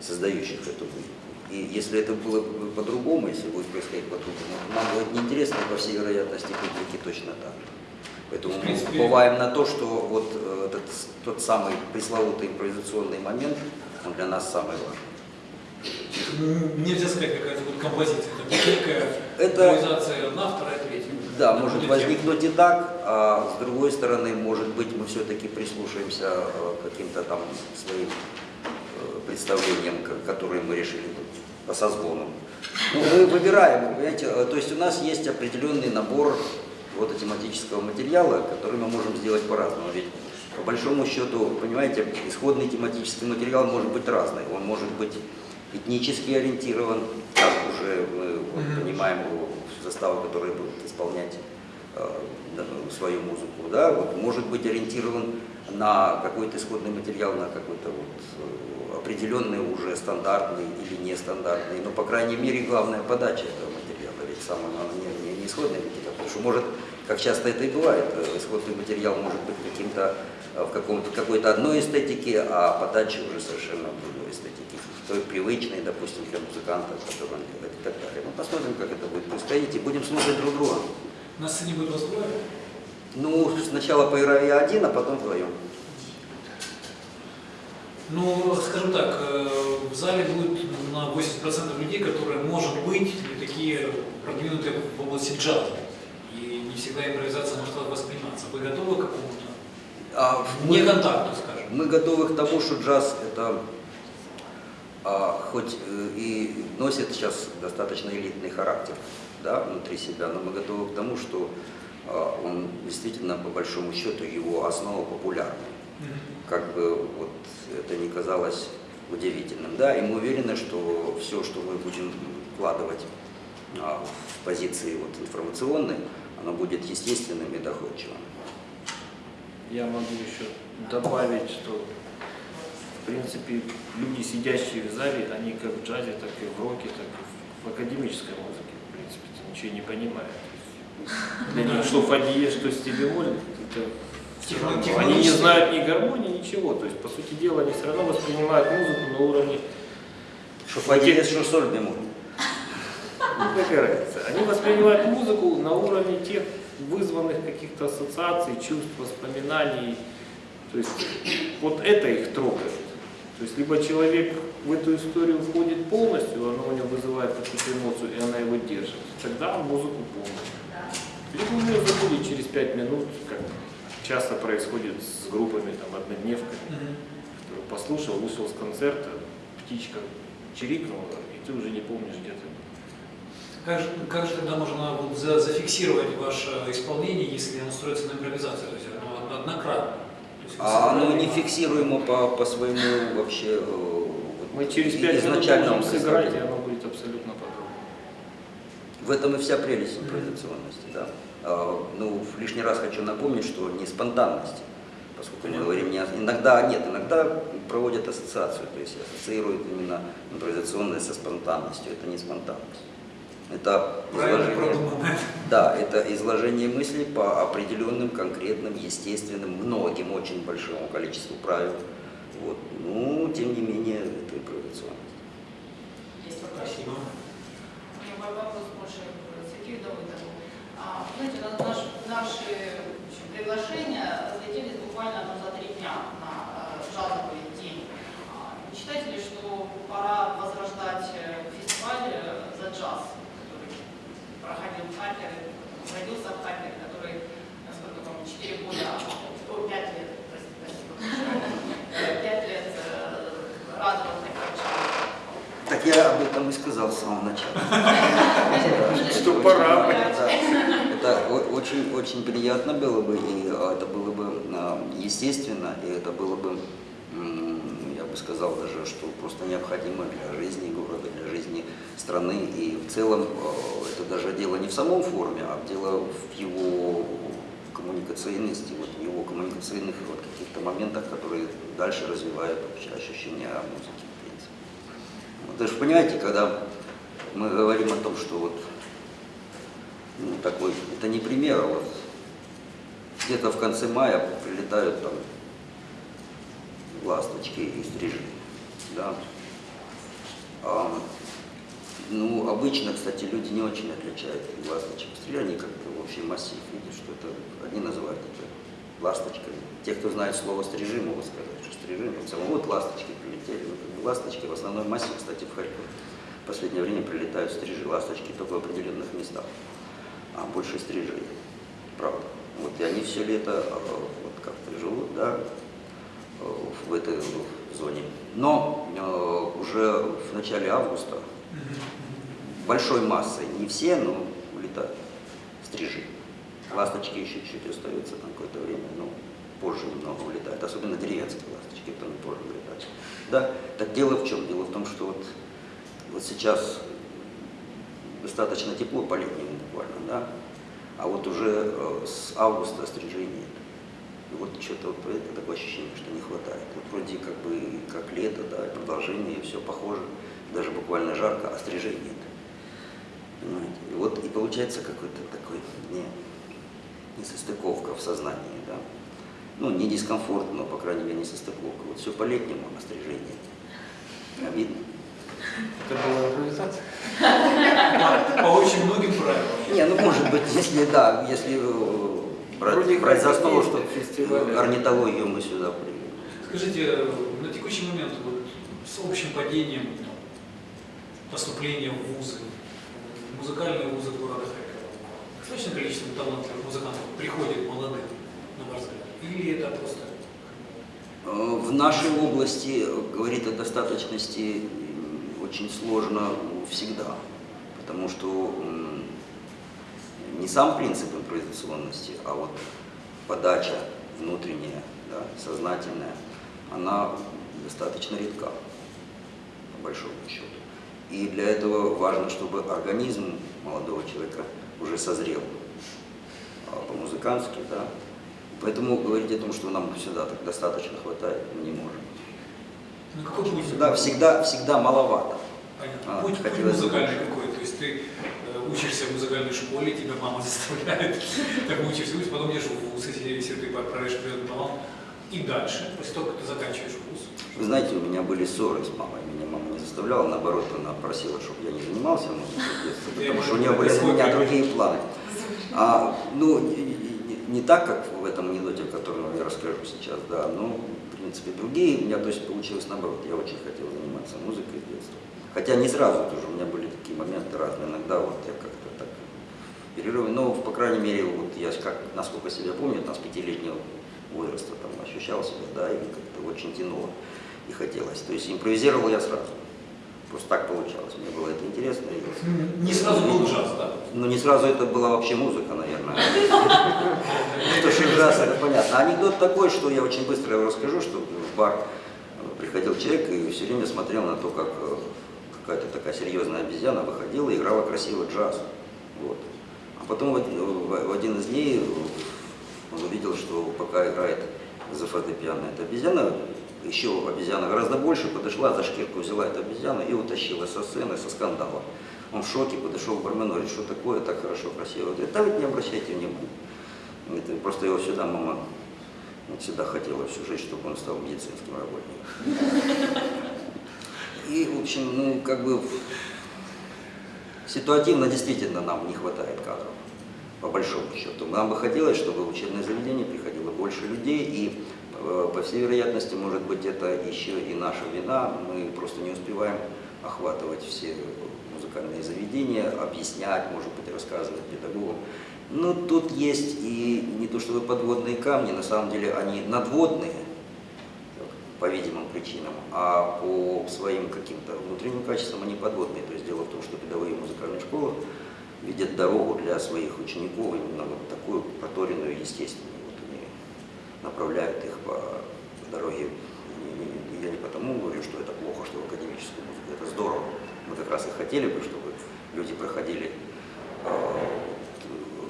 создающих эту музыку. И если это было бы по-другому, если будет происходить по-другому, нам будет неинтересно, по всей вероятности, публике точно так же. Поэтому мы уповаем на то, что вот э, этот, тот самый пресловутый импровизационный момент, он для нас самый важный. Нельзя сказать, какая-то вот композиция, это некая Это- импровизация одна, вторая, третья. Да, Это может будет возникнуть и так, а с другой стороны, может быть, мы все-таки прислушаемся э, к каким-то там своим э, представлениям, ко- которые мы решили по созвонам. Ну, мы выбираем, вы понимаете, э, то есть у нас есть определенный набор вот тематического материала, который мы можем сделать по-разному. Ведь по большому счету, понимаете, исходный тематический материал может быть разный. Он может быть этнически ориентирован, как уже мы вот, Мгм. понимаем, заставы, которые будут исполнять э, свою музыку, да, вот, может быть ориентирован на какой-то исходный материал, на какой-то вот э, определенный уже стандартный или нестандартный, но, по крайней мере, главная подача этого материала, ведь самое главное не, не- не исходный материал, потому что может, как часто это и бывает, э, исходный материал может быть каким-то э, в каком-то какой-то одной эстетике, а подача уже совершенно в другой эстетике, той привычной, допустим, для музыканта, который он делает и так далее. Мы посмотрим, как это будет происходить, и будем слушать друг друга. На сцене вас двое? Ну, сначала поиграю я один, а потом вдвоем. Ну, скажем так, э, в зале будет на 80% людей, которые, может быть, не такие продвинутые в области джаза. И не всегда импровизация может восприниматься. Вы готовы к какому-то А не мы- контакту, скажем? Мы готовы к тому, что джаз это а, хоть э, и носит сейчас достаточно элитный характер да, внутри себя, но мы готовы к тому, что а, он действительно, по большому счету, его основа популярная. Как бы вот это не казалось удивительным. Да, и мы уверены, что все, что мы будем вкладывать а, в позиции вот, информационной, оно будет естественным и доходчивым. Я могу еще добавить, что в принципе люди, сидящие в зале, они как в джазе, так и в роке, так и в академической музыке, в принципе, ничего не понимают. Для них что фадье, что стилеволь, это Техно-. Они не знают ни гармонии, ничего. То есть, по сути дела, они все равно воспринимают музыку на уровне Что фадилес, что соль бемоль. Ну, какая разница? Они воспринимают музыку на уровне тех вызванных каких-то ассоциаций, чувств, воспоминаний. То есть вот это их трогает. То есть либо человек в эту историю входит полностью, она у него вызывает какую-то эмоцию, и она его держит. Тогда музыку полностью. Либо у него забудет через пять минут, как часто происходит с группами, там, однодневками, который послушал, вышел с концерта, птичка чирикнула, и ты уже не помнишь, где ты. Как же, как же тогда можно вот за- зафиксировать ваше исполнение, если оно строится на импровизации, то есть оно однократно? Есть А оно не фиксируемо по, по своему вообще э, Мы через пять минут изначальному можем сыграть, и оно будет абсолютно по-другому. В этом и вся прелесть импровизационности. Да. А, ну, в лишний раз хочу напомнить, что не спонтанность, поскольку мы говорим не иногда нет, иногда проводят ассоциацию, то есть ассоциируют именно импровизационное со спонтанностью. Это не спонтанность. Это изложение, да, это изложение мыслей по определенным, конкретным, естественным, многим, очень большому количеству правил. Вот. Ну, тем не менее, это импровизационность. Есть вопрос. Спасибо. У меня мой вопрос больше к Сергею Давыдову. А, Знаете, на- наш- наши общем, приглашения разлетелись буквально ну, за три дня на э, джазовый день. А, Не считаете ли, что пора возрождать э, фестиваль э, за джаз, проходил Харькове, родился в Харькове, который, насколько помню, 4 года, о, 5 лет, простите, спасибо большое, 5 лет э, радовал. Так я об этом и сказал с самого начала. [laughs] Что пора. Это о- очень, очень приятно было бы, и а, это было бы а, естественно, и это было бы, я бы сказал даже, что просто необходимо для жизни города, для жизни страны. И в целом э, это даже дело не в самом форуме, а дело в его коммуникационности, вот в его коммуникационных вот каких-то моментах, которые дальше развивают вообще ощущение музыки, в принципе. Вот Вы же понимаете, когда мы говорим о том, что вот ну, такой, это не пример, а вот где-то в конце мая прилетают там ласточки и стрижи, да. А, ну, обычно, кстати, люди не очень отличают ласточек они как-то в общем массив видят, что это, одни называют это ласточками. Те, кто знает слово стрижи, могут сказать, что стрижи, в целом вот ласточки прилетели, ну, как бы ласточки в основной массе, кстати, в Харькове в последнее время прилетают стрижи, ласточки только в определенных местах, а больше стрижей, правда. Вот, и они все лето э, вот как-то живут, да, э, в этой зоне. Но э, уже в начале августа большой массой, не все, но улетают стрижи. Ласточки еще чуть остаются там какое-то время, но позже немного улетают, особенно деревенские ласточки, потом позже улетают. Да, так дело в чем? Дело в том, что вот, вот сейчас достаточно тепло по-летнему буквально, да, а вот уже э, с августа стрижей нет. И вот что-то вот это такое ощущение, что не хватает. Вот вроде как бы как лето, да, продолжение, все похоже, даже буквально жарко, а стрижей нет. Понимаете? И вот и получается какой-то такой не, несостыковка в сознании, да. Ну, не дискомфорт, но, по крайней мере, несостыковка. Вот все по-летнему, а стрижей нет. Обидно. Это була імпровізація? По очень многим правилам. Не, ну может быть, если да, если э, брать, Вроде брать за как основу, есть что фестивали. орнитологию мы сюда привели. Скажите, э, на текущий момент вот, с общим падением там, поступления в вузы, в музыкальные вузы города Харькова, достаточное количество талантливых музыкантов приходит молодых, на ваш взгляд? Или это просто В нашей области э, говорить о достаточности очень сложно всегда, потому что не сам принцип импровизационности, а вот подача внутренняя, да, сознательная, она достаточно редка, по большому счету. И для этого важно, чтобы организм молодого человека уже созрел а, по-музыкански, да. Поэтому говорить о том, что нам всегда так достаточно хватает, мы не можем. ну, какой путь? Всегда, всегда, всегда маловато. Понятно. А, путь, путь музыкальный какой? То есть ты э, учишься в музыкальной школе, тебя мама [laughs] заставляет, так учишься, потом идешь в вуз, если, ты проверишь определенный талант, и дальше, после того, как ты заканчиваешь. Вы знаете, у меня были ссоры с мамой. Меня мама не заставляла, наоборот, она просила, чтобы я не занимался музыкой в детстве, потому что у нее были на меня другие планы. А, ну, не, не- не так, как в этом анекдоте, о котором я расскажу сейчас, да, но, в принципе, другие. У меня, то есть, получилось наоборот. Я очень хотел заниматься музыкой в детстве. Хотя не сразу тоже, у меня были такие моменты разные. Иногда вот я как-то так перерывы, но, по крайней мере, вот я, как, насколько себя помню, там, с пятилетнего возраста там, ощущал себя, да, и как-то очень тянуло и хотелось. То есть импровизировал я сразу. Просто так получалось. Мне было это интересно. и- Не сразу был джаз, да? Ну, не сразу это была вообще музыка, наверное. [laughs] То, что джаз, это понятно. Анекдот такой, что я очень быстро его расскажу, что в бар э, приходил человек и все время смотрел на то, как э, какая-то такая серьезная обезьяна выходила и играла красивый джаз. Вот. А потом в один- в один из дней э, он увидел, что пока играет за фортепиано эта обезьяна, еще обезьяна гораздо больше подошла, за шкирку взяла эту обезьяну и утащила со сцены, со скандала. Он в шоке подошел к бармену, говорит, что такое, так хорошо, красиво. Говорит, да вы не обращайте внимания. Это просто его сюда мама вот всегда хотела всю жизнь, чтобы он стал медицинским работником. И, в общем, ну, как бы ситуативно действительно нам не хватает кадров, по большому счету. Нам бы хотелось, чтобы в учебное заведение приходило больше людей, и, по всей вероятности, может быть, это еще и наша вина. Мы просто не успеваем охватывать все музыкальные заведения, объяснять, может быть, рассказывать педагогам. Но тут есть и не то чтобы подводные камни, на самом деле они надводные, по видимым причинам, а по своим каким-то внутренним качествам они подводные. То есть дело в том, что педагоги музыкальной школы видят дорогу для своих учеников именно вот такую проторенную, естественную. Направляют их по дороге. И- Я не потому говорю, что это плохо, что в академическую музыку. Это здорово. Мы как раз и хотели бы, чтобы люди проходили э,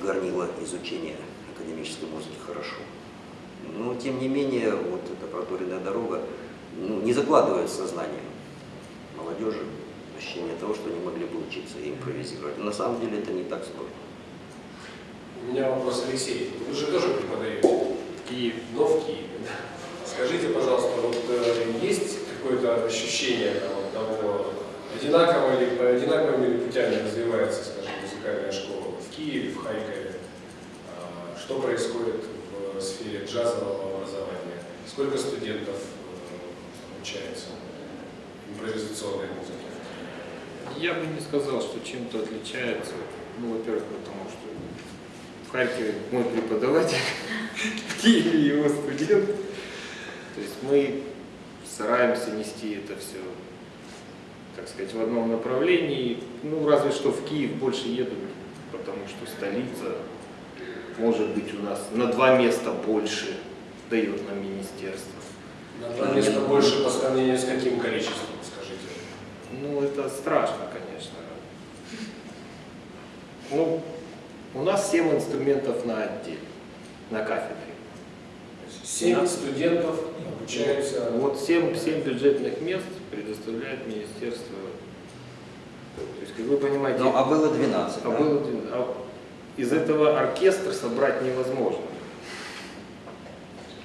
горнило изучения академической музыки хорошо. Но, тем не менее, вот эта проторенная дорога ну, не закладывает сознание молодежи ощущение того, что они могли бы учиться и импровизировать. На самом деле это не так сложно. У меня вопрос, Алексей. Вы же тоже преподаете в Киеве, но в Киеве. Скажите, пожалуйста, вот э, есть какое-то ощущение там, того, одинаково ли, по одинаковыми ли путями развивается, скажем, музыкальная школа в Киеве, в Харькове? А, Что происходит в сфере джазового образования? Сколько студентов э, обучается импровизационной музыке? Я бы не сказал, что чем-то отличается. Ну, во-первых, потому что Харькове мой преподаватель, [laughs] в Киеве его студент. То есть мы стараемся нести это все, так сказать, в одном направлении. Ну, разве что в Киев больше едут, потому что столица, может быть, у нас на два места больше дает нам министерство. На два места больше по сравнению с каким количеством, скажите? Ну, это страшно, конечно. Ну, у нас 7 инструментов на отделе, на кафедре. Семь Да. студентов обучаются. Вот 7, 7 бюджетных мест предоставляет министерство. То есть, как вы понимаете, Ну, а было 12, а да? было один- а из этого оркестр собрать невозможно.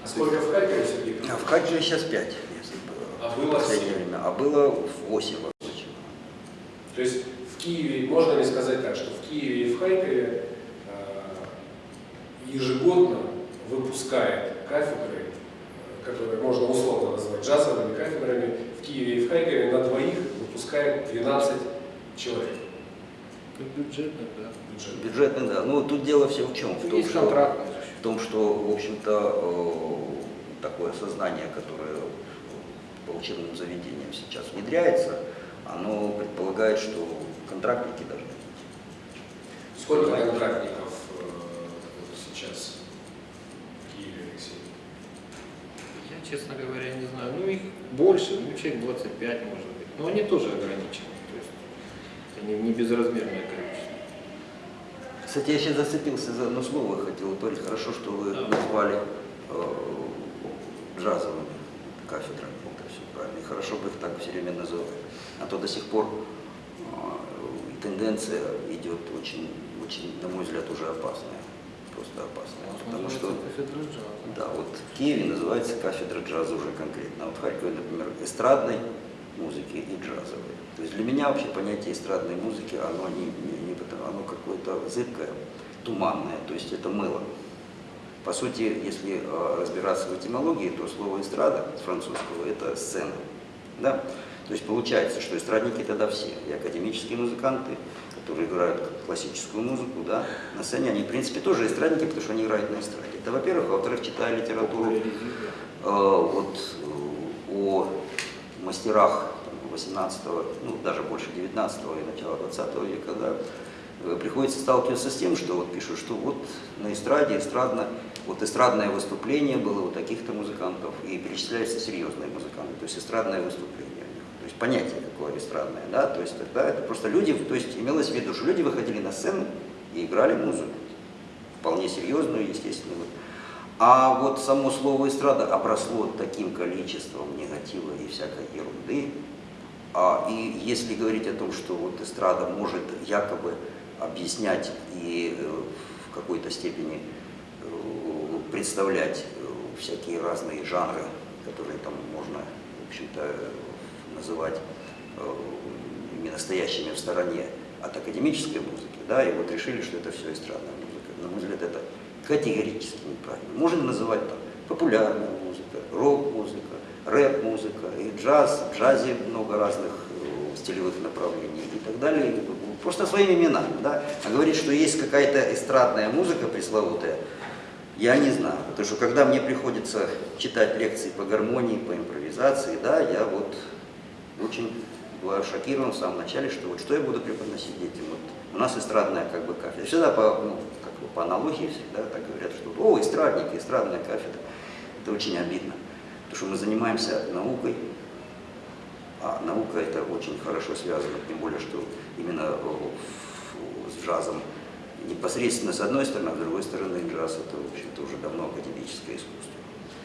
А сколько в Харькове, Сергей? А в Хаджи сейчас 5 мест было. А в было последнее семь. время. А было 8 вообще. То есть в Киеве, можно ли сказать так, что в Киеве и в Харькове э, ежегодно выпускает кафедры, э, которые можно условно назвать джазовыми кафедрами, в Киеве и в Харькове на двоих выпускает 12 человек. Бюджетных, да. бюджет. Бюджетный, да. Ну, тут дело все в чем? В том, что, в том, что в общем-то, э, такое сознание, которое по учебным заведениям сейчас внедряется, оно предполагает, что контрактники должны быть. Сколько контрактников сейчас в Киеве, Алексей? Я, честно говоря, не знаю. Ну, их больше, ну, человек 25 может быть. Но они тоже ограничены. То есть это не, безразмерное количество. Кстати, я сейчас зацепился за одно слово, хотел говорить. Хорошо, что вы Да. назвали э, джазовыми кафедрами. Это все правильно. И хорошо бы их так все время называть. А то до сих пор э, тенденция идет очень, очень, на мой взгляд, уже опасная. Просто опасная. Потому что кафедра джаза. да, вот в Киеве называется кафедра джаза уже конкретно. А вот в Харькове, например, эстрадной музыки и джазовой. То есть для меня вообще понятие эстрадной музыки, оно, не, не, не оно какое-то зыбкое, туманное, то есть это мыло. По сути, если э, разбираться в этимологии, то слово эстрада с французского это сцена. Да? То есть получается, что эстрадники тогда все, и академические музыканты, которые играют классическую музыку, да, на сцене, они в принципе тоже эстрадники, потому что они играют на эстраде. Это во-первых, а во-вторых, читая литературу. Э, вот, э, о мастерах 18 ну даже больше 19 и начала 20 века, да, э, приходится сталкиваться с тем, что вот пишут, что вот на эстраде, эстрадно, вот эстрадное выступление было у таких-то музыкантов, и перечисляются серьезные музыканты, то есть эстрадное выступление у них. То есть понятие какое эстрадное, да, то есть тогда это просто люди, то есть имелось в виду, что люди выходили на сцену и играли музыку, вполне серьезную, естественно. вот. А вот само слово эстрада обросло таким количеством негатива и всякой ерунды. А, и если говорить о том, что вот эстрада может якобы объяснять и э, в какой-то степени э, представлять э, всякие разные жанры, которые там можно, в общем-то, называть э, ими настоящими в стороне от академической музыки, да, и вот решили, что это все эстрадная музыка. На мой взгляд, это категорически неправильно. Можно называть там популярная музыка, рок-музыка, рэп-музыка, и джаз, в джазе много разных э, стилевых направлений и так далее. Просто своими именами, да. А говорить, что есть какая-то эстрадная музыка пресловутая, я не знаю, потому что когда мне приходится читать лекции по гармонии, по импровизации, да, я вот очень бываю шокирован в самом начале, что вот что я буду преподносить детям. Вот у нас эстрадная как бы кафедра. Всегда по, ну, как бы по аналогии всегда так говорят, что о, эстрадники, эстрадная кафедра. Это очень обидно, потому что мы занимаемся наукой, а наука это очень хорошо связано, тем более, что именно э, с джазом непосредственно с одной стороны, а с другой стороны джаз это, в общем-то, уже давно академическое искусство,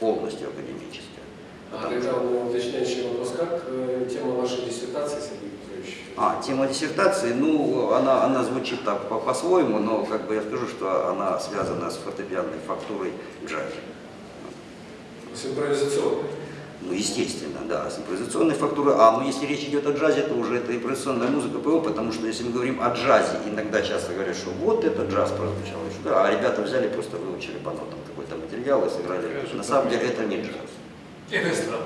полностью академическое. А тогда уточняющий вопрос. Как э, тема вашей диссертации, Сергей Петрович? А, тема диссертации, ну, она, она звучит так по- по-своему, но как бы я скажу, что она связана с фортепианной фактурой в джазе. С импровизационной. Ну, естественно, да, с импровизационной фактурой. А, ну, если речь идет о джазе, то уже это импровизационная музыка ПО, потому что если мы говорим о джазе, иногда часто говорят, что вот это джаз прозвучал, да, а ребята взяли, просто выучили по нотам какой-то материал и сыграли. На самом деле это не джаз. Это эстрада.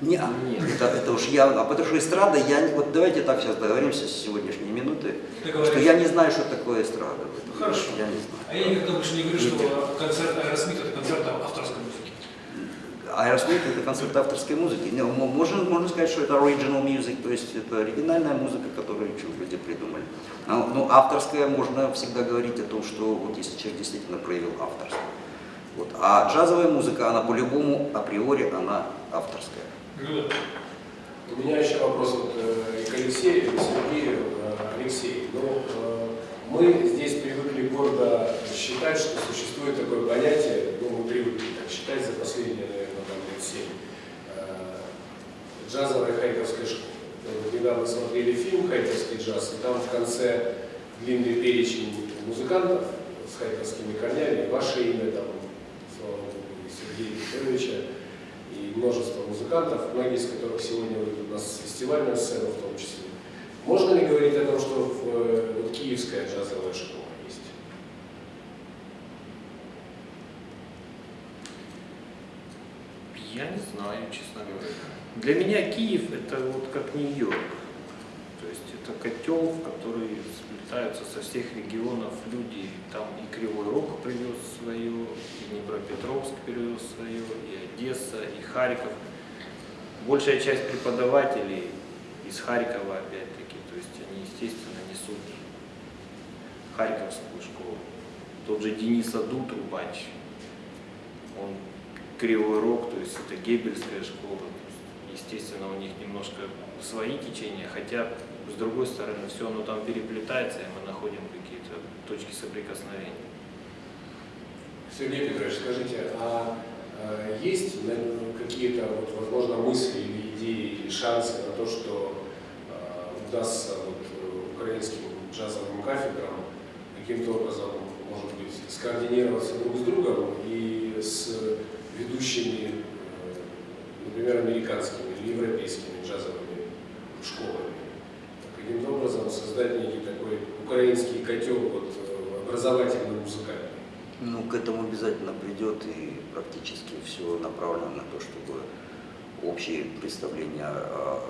Не, это, это уж я, а потому что эстрада, я, вот давайте так сейчас договоримся с сегодняшней минуты, что Договорились. я не знаю, что такое эстрада. Хорошо. Я не знаю. А я никогда больше не говорю, что концерт Аэросмит это концерт авторской музыки. Аэросмит это концерт авторской музыки. Не, мо- можно, можно сказать, что это original music, то есть это оригинальная музыка, которую люди придумали. Но, но авторская можно всегда говорить о том, что вот если человек действительно проявил авторство. Вот. А джазовая музыка, она по-любому априори, она авторская. Ну. У меня еще вопрос вот, э, и к Алексею, и к Сергею. Э, Алексей, ну, э, Мы здесь привыкли гордо считать, что существует такое понятие, ну, мы привыкли так считать за последние, наверное, там, лет семь, э, джазовая хайковская школа. Мы недавно смотрели фильм «Хайковский джаз», и там в конце длинный перечень музыкантов с хайковскими корнями, ваше имя там, Сергея Петровича, и множество музыкантов, многие из которых сегодня выйдут у нас с фестивальной сцены в том числе. Можно ли говорить о том, что в, э, вот киевская джазовая школа есть? Я не знаю, честно говоря. Для меня Киев это вот как Нью-Йорк. Есть это котел, в который сплетаются со всех регионов люди. Там и Кривой Рог привез свое, и Днепропетровск привез свое, и Одесса, и Харьков. Большая часть преподавателей из Харькова опять-таки. То есть они, естественно, несут Харьковскую школу. Тот же Денис Аду, он Кривой Рог, то есть это Гебельская школа. Естественно, у них немножко свои течения, хотя, с другой стороны, все оно там переплетается, и мы находим какие-то точки соприкосновения. Сергей Петрович, скажите, а э, есть какие-то, вот, возможно, мысли или идеи, или шансы на то, что э, удастся вот, э, украинским джазовым кафедрам каким-то образом, может быть, скоординироваться друг с другом и с ведущими, э, например, американскими или европейскими джазовыми школами? Каким-то образом создать некий такой украинский котел вот, э, образовательно-музыкальный. Ну, к этому обязательно придет, и практически все направлено на то, чтобы общие представления о,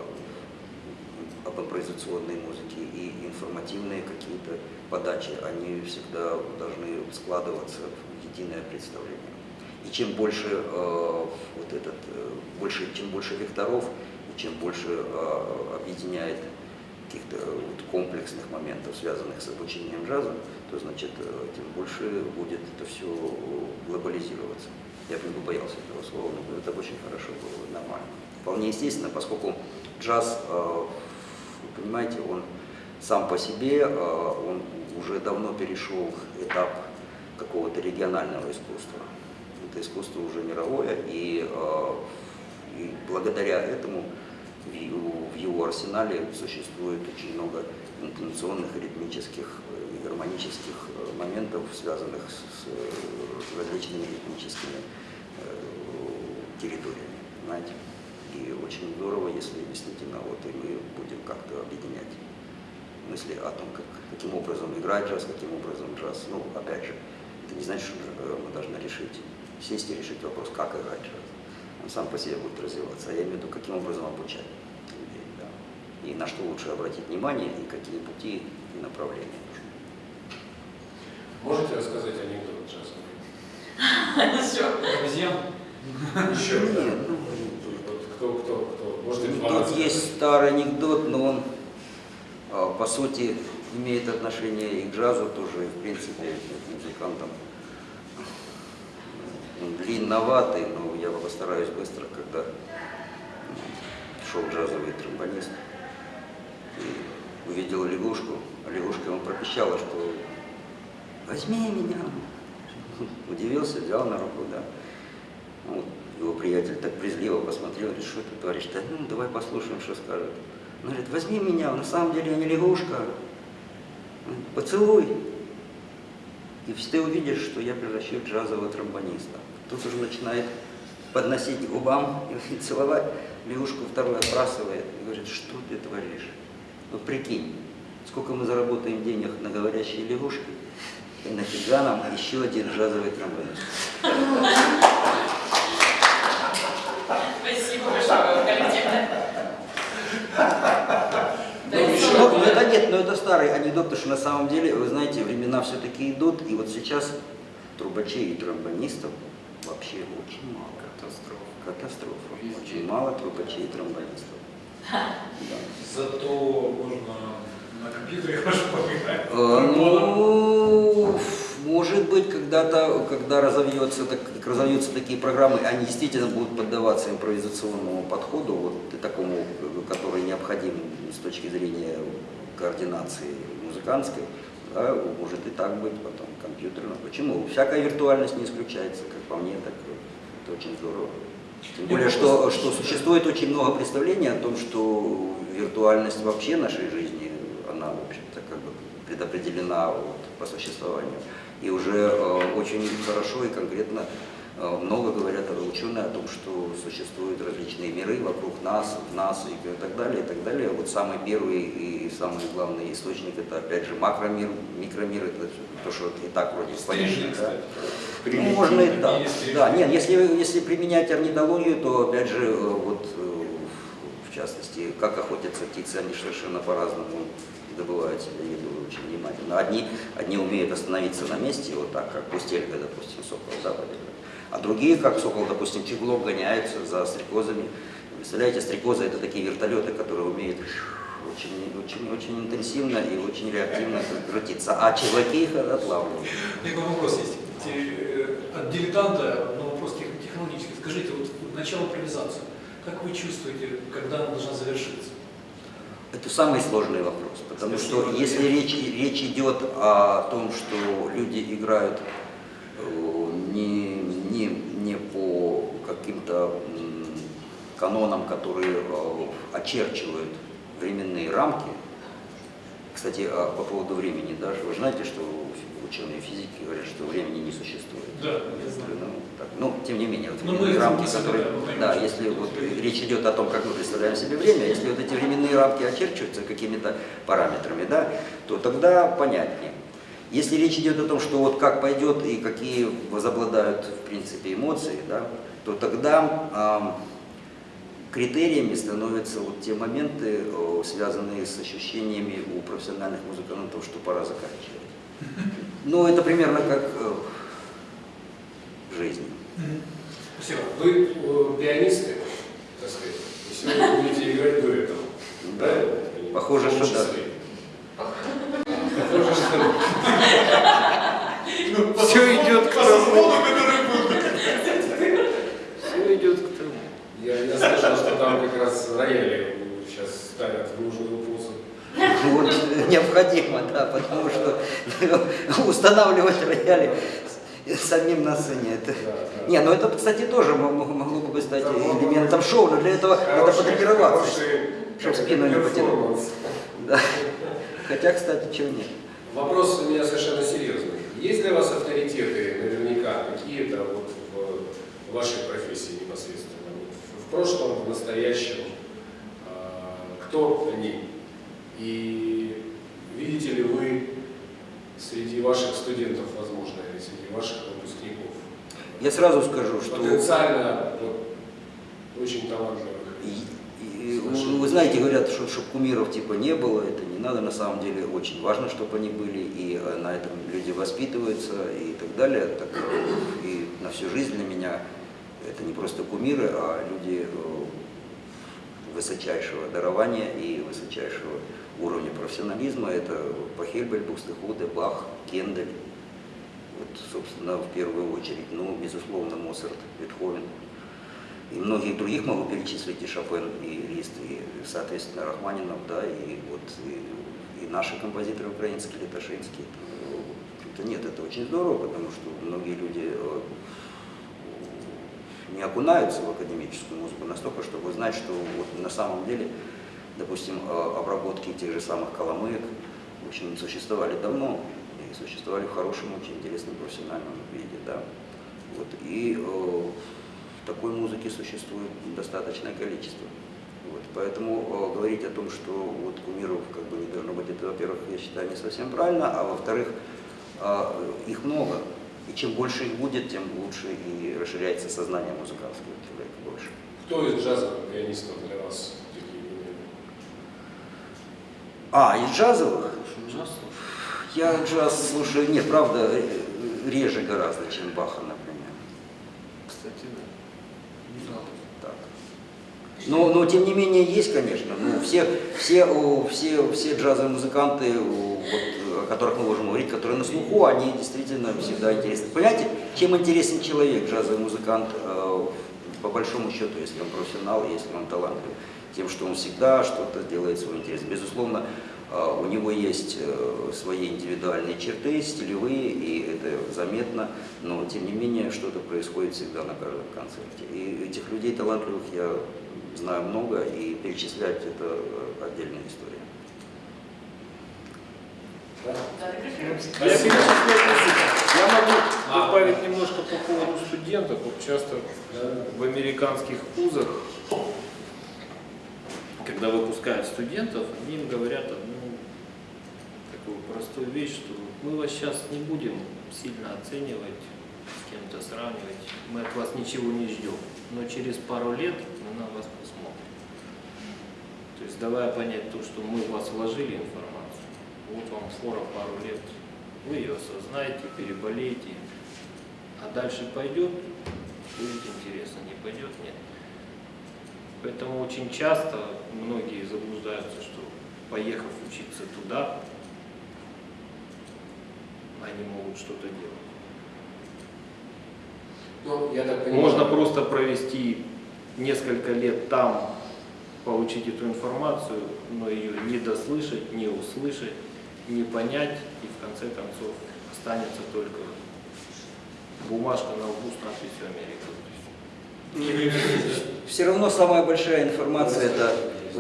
об импровизационной музыке и информативные какие-то подачи, они всегда должны складываться в единое представление. И чем больше э, вот этот, э, больше, чем больше векторов, и чем больше э, объединяет каких-то вот комплексных моментов, связанных с обучением джаза, то значит, э, тем больше будет это все глобализироваться. Я бы не боялся этого слова, но это очень хорошо было, нормально. Вполне естественно, поскольку джаз, э, вы понимаете, он сам по себе, э, он уже давно перешел этап какого-то регионального искусства. Это искусство уже мировое, и, и благодаря этому в его, в его арсенале существует очень много интонационных, ритмических и гармонических моментов, связанных с, с различными ритмическими э, территориями. Понимаете? И очень здорово, если действительно вот и мы будем как-то объединять мысли о том, как, каким образом играть джаз, каким образом джаз. Ну, опять же, это не значит, что мы должны решить, сесть и решить вопрос, как играть джаз он сам по себе будет развиваться. А я имею в виду, каким образом обучать людей, да. И на что лучше обратить внимание, и какие пути и направления нужны. Можете рассказать анекдот джазовый? Еще. Еще, Нет, ну, кто, кто, кто? Может, Тут есть старый анекдот, но он, а, по сути, имеет отношение и к джазу тоже, и, в принципе, к музыкантам. Он длинноватый, но я постараюсь быстро, когда шел джазовый тромбонист и увидел лягушку, а лягушка ему пропищала, что возьми меня. Удивился, взял на руку, да. Вот, его приятель так презрительно посмотрел, говорит, что ты творишь? Да, ну, давай послушаем, что скажет. Он говорит, возьми меня, на самом деле я не лягушка, поцелуй. И ты увидишь, что я превращу в джазового тромбониста. Тут уже начинает подносить к губам и [laughs] целовать. Лягушку второй отбрасывает и говорит, что ты творишь? Ну прикинь, сколько мы заработаем денег на говорящие лягушки, и нафига нам еще один джазовый тромбонист. Спасибо большое. Ну, ну, это нет, но это старый анекдот, потому что на самом деле, вы знаете, времена все-таки идут, и вот сейчас трубачей и тромбонистов вообще очень мало. Катастрофа. Катастрофа. Очень мало трубачей и тромбонистов. Да. Зато можно на компьютере хорошо поиграть. Э, Ну, может быть, когда-то, когда разовьется, так, разовьются такие программы, они действительно будут поддаваться импровизационному подходу, вот и такому, который необходим с точки зрения координации музыкантской. Да, может и так быть, потом компьютерно. Почему? Всякая виртуальность не исключается, как по мне, так это очень здорово. Тем более, что, что существует очень много представлений о том, что виртуальность вообще нашей жизни, она, в общем-то, как бы предопределена вот, по существованию. И уже э, очень хорошо и конкретно много говорят ученые о том, что существуют различные миры вокруг нас, в нас и так далее, и так далее. Вот самый первый и самый главный источник это опять же макромир, микромир, это то, что и так вроде понятно. Да? Ну, можно и так. Да, нет, если, если применять орнитологию, то опять же, э, вот э, в частности, как охотятся птицы, они совершенно по-разному добывают себе еду очень внимательно. Одни, одни умеют остановиться на месте, вот так, как пустелька, допустим, сокол, побегает. А другие, как сокол, допустим, чеглок, гоняются за стрекозами. Представляете, стрекозы это такие вертолеты, которые умеют очень, очень, очень интенсивно и очень реактивно крутиться, а чеглоки их отлавливают. У меня вопрос есть. Те- От дилетанта, но вопрос тех- технологический. Скажите, вот начало импровизации. Как вы чувствуете, когда она должна завершиться? Это самый сложный вопрос, потому что если речь, речь идет о том, что люди играют э, не, каким-то канонам, которые э, очерчивают временные рамки, кстати, а по поводу времени, да, вы знаете, что ученые физики говорят, что времени не существует. Да. Ну, так, ну, тем не менее, вот Ну, временные рамки, которые, да, если вот речь идет о том, как мы представляем себе время, если вот эти временные рамки очерчиваются какими-то параметрами, да, то тогда понятнее. Если речь идет о том, что вот как пойдет и какие возобладают в принципе эмоции, да, то тогда критериями становятся вот те моменты, связанные с ощущениями у профессиональных музыкантов, что пора заканчивать. Ну, это примерно как э, в жизни. Спасибо. Вы пианисты, так сказать, и сегодня будете играть дуэтом. Да. Похоже, что да. Похоже, что Все идет к тому. Все идет к тому. Я, я слышал, что там как раз рояли сейчас ставят в нужную позу. Вот, необходимо, да, потому что устанавливать рояли самим на сцене. Это... Не, ну это, кстати, тоже мо- мо- могло бы стать элементом шоу, но для этого надо Хороший- потренироваться, хороший, чтобы спину не потянуть. Да. Хотя, кстати, чего нет. Вопрос у меня совершенно серьезный. Есть для вас авторитеты, наверняка, какие-то вот в вашей профессии непосредственно? Прошлом, в настоящем, а, кто они? И видите ли вы среди ваших студентов, возможно, или среди ваших выпускников, Я сразу скажу, что... потенциально вот, очень талантливых? И- и, вы знаете, говорят, что чтобы кумиров типа не было, это не надо, на самом деле очень важно, чтобы они были, и э, на этом люди воспитываются и так далее. Так, э, и на всю жизнь для меня это не просто кумиры, а люди э, высочайшего дарования и высочайшего уровня профессионализма. Это Пахельбель, Бухстехуде, Бах, Кендель. Вот, собственно, в первую очередь, ну, безусловно, Моцарт, Бетховен. И многих других могу перечислить, и Шопен, и Лист, и, соответственно, Рахманинов, да, и вот и, и наши композиторы украинские, Летошинские. Ну, в общем-то, Нет, это очень здорово, потому что многие люди э, не окунаются в академическую музыку настолько, чтобы знать, что вот на самом деле, допустим, э, обработки тех же самых коломыек, в общем, существовали давно, и существовали в хорошем, очень интересном профессиональном виде, да. Вот, и э, такой музыки существует достаточное количество. Вот, поэтому э, говорить о том, что вот кумиров как бы не должно быть, это, во-первых, я считаю, не совсем правильно, а во-вторых, э, их много. И чем больше их будет, тем лучше и расширяется сознание музыкантского человека больше. Кто из джазовых пианистов для вас такие примеры? А, из джазовых? Я джаз слушаю, нет, правда, реже гораздо, чем Баха, например. Кстати, да. Так. Но, но тем не менее есть, конечно. Ну, все, все, все, все джазовые музыканты, вот, о которых мы можем говорить, которые на слуху, они действительно всегда интересны. Понимаете, чем интересен человек, джазовый музыкант, э, по большому счету, если он профессионал, если он талантлив, тем, что он всегда что-то делает свой интерес. Безусловно, А, У него есть э, свои индивидуальные черты, стилевые, и это заметно, но тем не менее что-то происходит всегда на каждом концерте. И этих людей талантливых я знаю много, и перечислять это э, отдельная история. А я, я могу добавить немножко по поводу студентов. Вот часто в американских вузах, когда выпускают студентов, они им говорят одну такую простую вещь, что мы вас сейчас не будем сильно оценивать, с кем-то сравнивать, мы от вас ничего не ждем, но через пару лет мы на вас посмотрим. То есть давая понять то, что мы в вас вложили информацию, вот вам фора пару лет, вы ее осознаете, переболеете, а дальше пойдет, будет интересно, не пойдет, нет. Поэтому очень часто многие заблуждаются, что поехав учиться туда, они могут что-то делать. Ну, я так понимаю. Можно просто провести несколько лет там, получить эту информацию, но ее не дослышать, не услышать, не понять, и в конце концов останется только бумажка на лбу с надписью Америка. Все равно самая большая информация это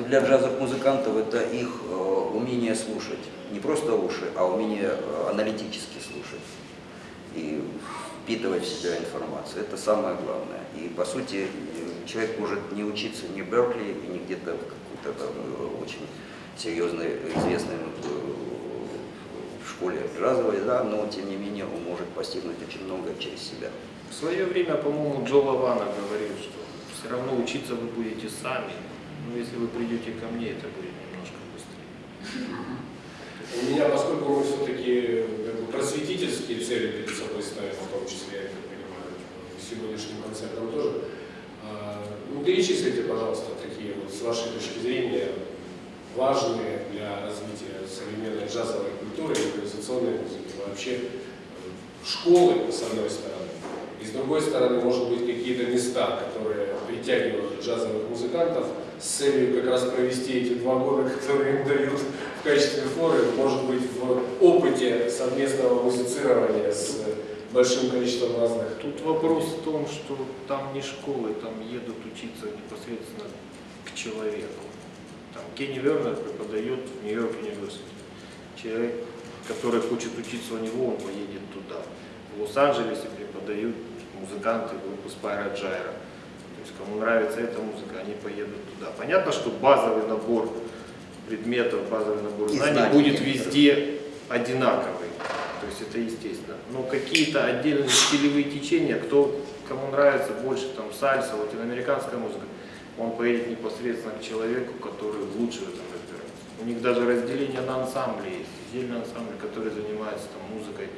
для джазовых музыкантов это их э, умение слушать. Не просто уши, а умение э, аналитически слушать и впитывать в себя информацию. Это самое главное. И по сути человек может не учиться ни в Беркли, и не где-то в какой-то там э, очень серьезной, известной школе джазовой, да, но тем не менее он может постигнуть очень многое через себя. В свое время, по-моему, Джо Лавана говорил, что все равно учиться вы будете сами, но если вы придете ко мне, это будет немножко быстрее. У меня, поскольку мы все-таки просветительские цели перед собой ставим, в том числе, я так понимаю, сегодняшним концертом тоже, а, ну, перечислите, пожалуйста, такие вот, с вашей точки зрения, важные для развития современной джазовой культуры и импровизационной музыки, вообще э, школы, с одной стороны, и с другой стороны, может быть, какие-то места, которые притягивают джазовых музыкантов с целью как раз провести эти два года, [laughs] которые им дают в качестве форы, может быть, в опыте совместного музицирования с большим количеством разных. Тут вопрос в том, что там не школы, там едут учиться непосредственно к человеку. Там Кенни Вернер преподает в Нью-Йорк университете. Человек, который хочет учиться у него, он поедет туда. В Лос-Анджелесе преподают музыканты группы Спайра Джайра. То есть кому нравится эта музыка, они поедут туда. Понятно, что базовый набор предметов, базовый набор знаний знаний будет везде одинаковый. То есть это естественно. Но какие-то отдельные стилевые течения, кто, кому нравится больше там сальса, латиноамериканская музыка, он поедет непосредственно к человеку, который лучше в этом разбирается. У них даже разделение на ансамбли есть. Отдельный ансамбль, который занимается там, музыкой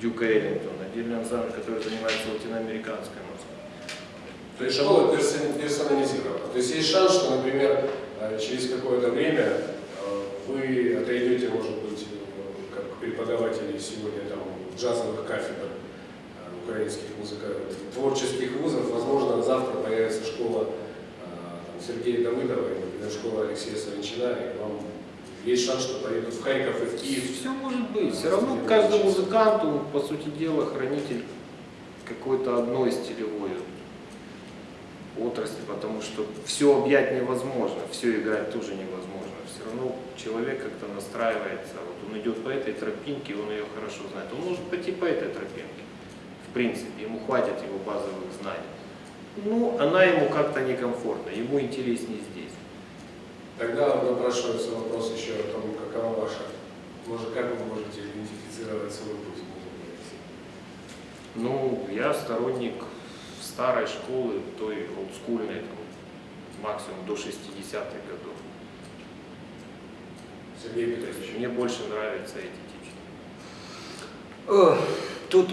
Дюка Эллингтона, отдельный ансамбль, который занимается латиноамериканской музыкой. То есть школа персон- персонализирована. То есть есть шанс, что, например, э, через какое-то время э, вы отойдете, может быть, э, как преподаватели сегодня там джазовых кафедр украинских музыкантов, творческих вузов, возможно, завтра появится школа Сергея Давыдова, или, например, школа Алексея Савинчина, и вам есть шанс, что поедут в Харьков и в Киев. Все может быть. Все равно каждый музыкант, он, по сути дела, хранитель какой-то одной стилевой отрасли, потому что все объять невозможно, все играть тоже невозможно. Все равно человек как-то настраивается, вот он идет по этой тропинке, он ее хорошо знает. Он может пойти по этой тропинке, в принципе, ему хватит его базовых знаний. Ну, она ему как-то некомфортна, ему интереснее здесь. Тогда напрашивается вопрос еще о том, какова ваша, может, как вы можете идентифицировать свой путь? Ну, я сторонник старой школы, той олдскульной, там, максимум до 60-х годов. Сергей Петрович. Мне больше нравятся эти течения. Тут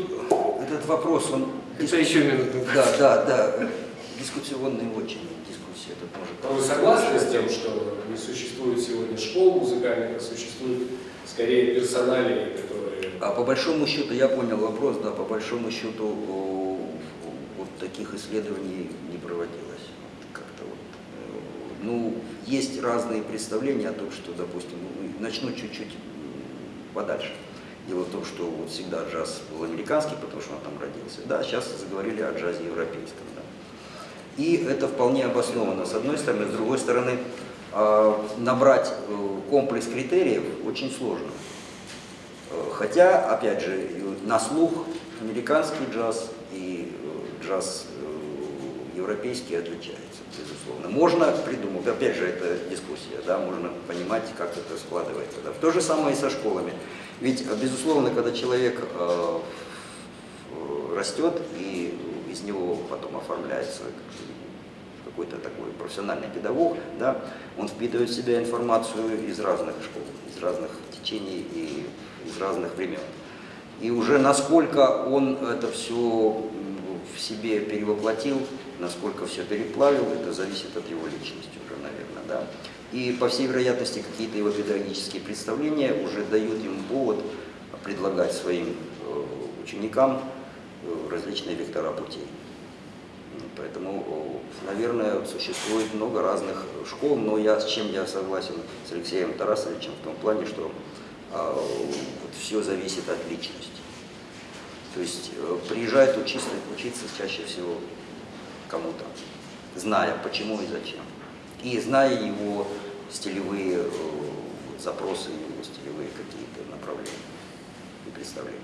этот вопрос, он... Это еще минут. Да, да, да. Дискуссионный очень дискуссия. Тут может... А Вы согласны с тем, что не существует сегодня школ музыкальных, а существуют скорее персоналии, которые... А по большому счету, я понял вопрос, да, по большому счету вот таких исследований не проводилось. Как-то вот, э, Ну, есть разные представления о том, что, допустим, ну, начну чуть-чуть подальше. Дело в том, что вот всегда джаз был американский, потому что он там родился. Да, сейчас заговорили о джазе европейском. Да. И это вполне обосновано, с одной стороны. С другой стороны, а, набрать э, комплекс критериев очень сложно. Э, Хотя, опять же, на слух американский джаз и э, джаз европейский отличаются, безусловно. Можно придумать, опять же, это дискуссия, да, можно понимать, как это складывается. Да. То же самое и со школами. Ведь, безусловно, когда человек э, растет и из него потом оформляется какой-то такой профессиональный педагог, да, он впитывает в себя информацию из разных школ, из разных течений и из разных времен. И уже насколько он это все в себе перевоплотил, насколько все переплавил, это зависит от его личности уже, наверное, да. И по всей вероятности какие-то его педагогические представления уже дают ему повод предлагать своим э, ученикам э, различные вектора путей. Ну, Поэтому, о, наверное, существует много разных школ, но я с чем я согласен с Алексеем Тарасовичем в том плане, что все зависит от личности. То есть э, приезжает учиться, учиться чаще всего кому-то, зная почему и зачем. И зная его стилевые э, запросы, его стилевые какие-то направления и представления.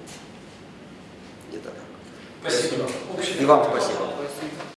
Где-то так. Спасибо. И вам спасибо.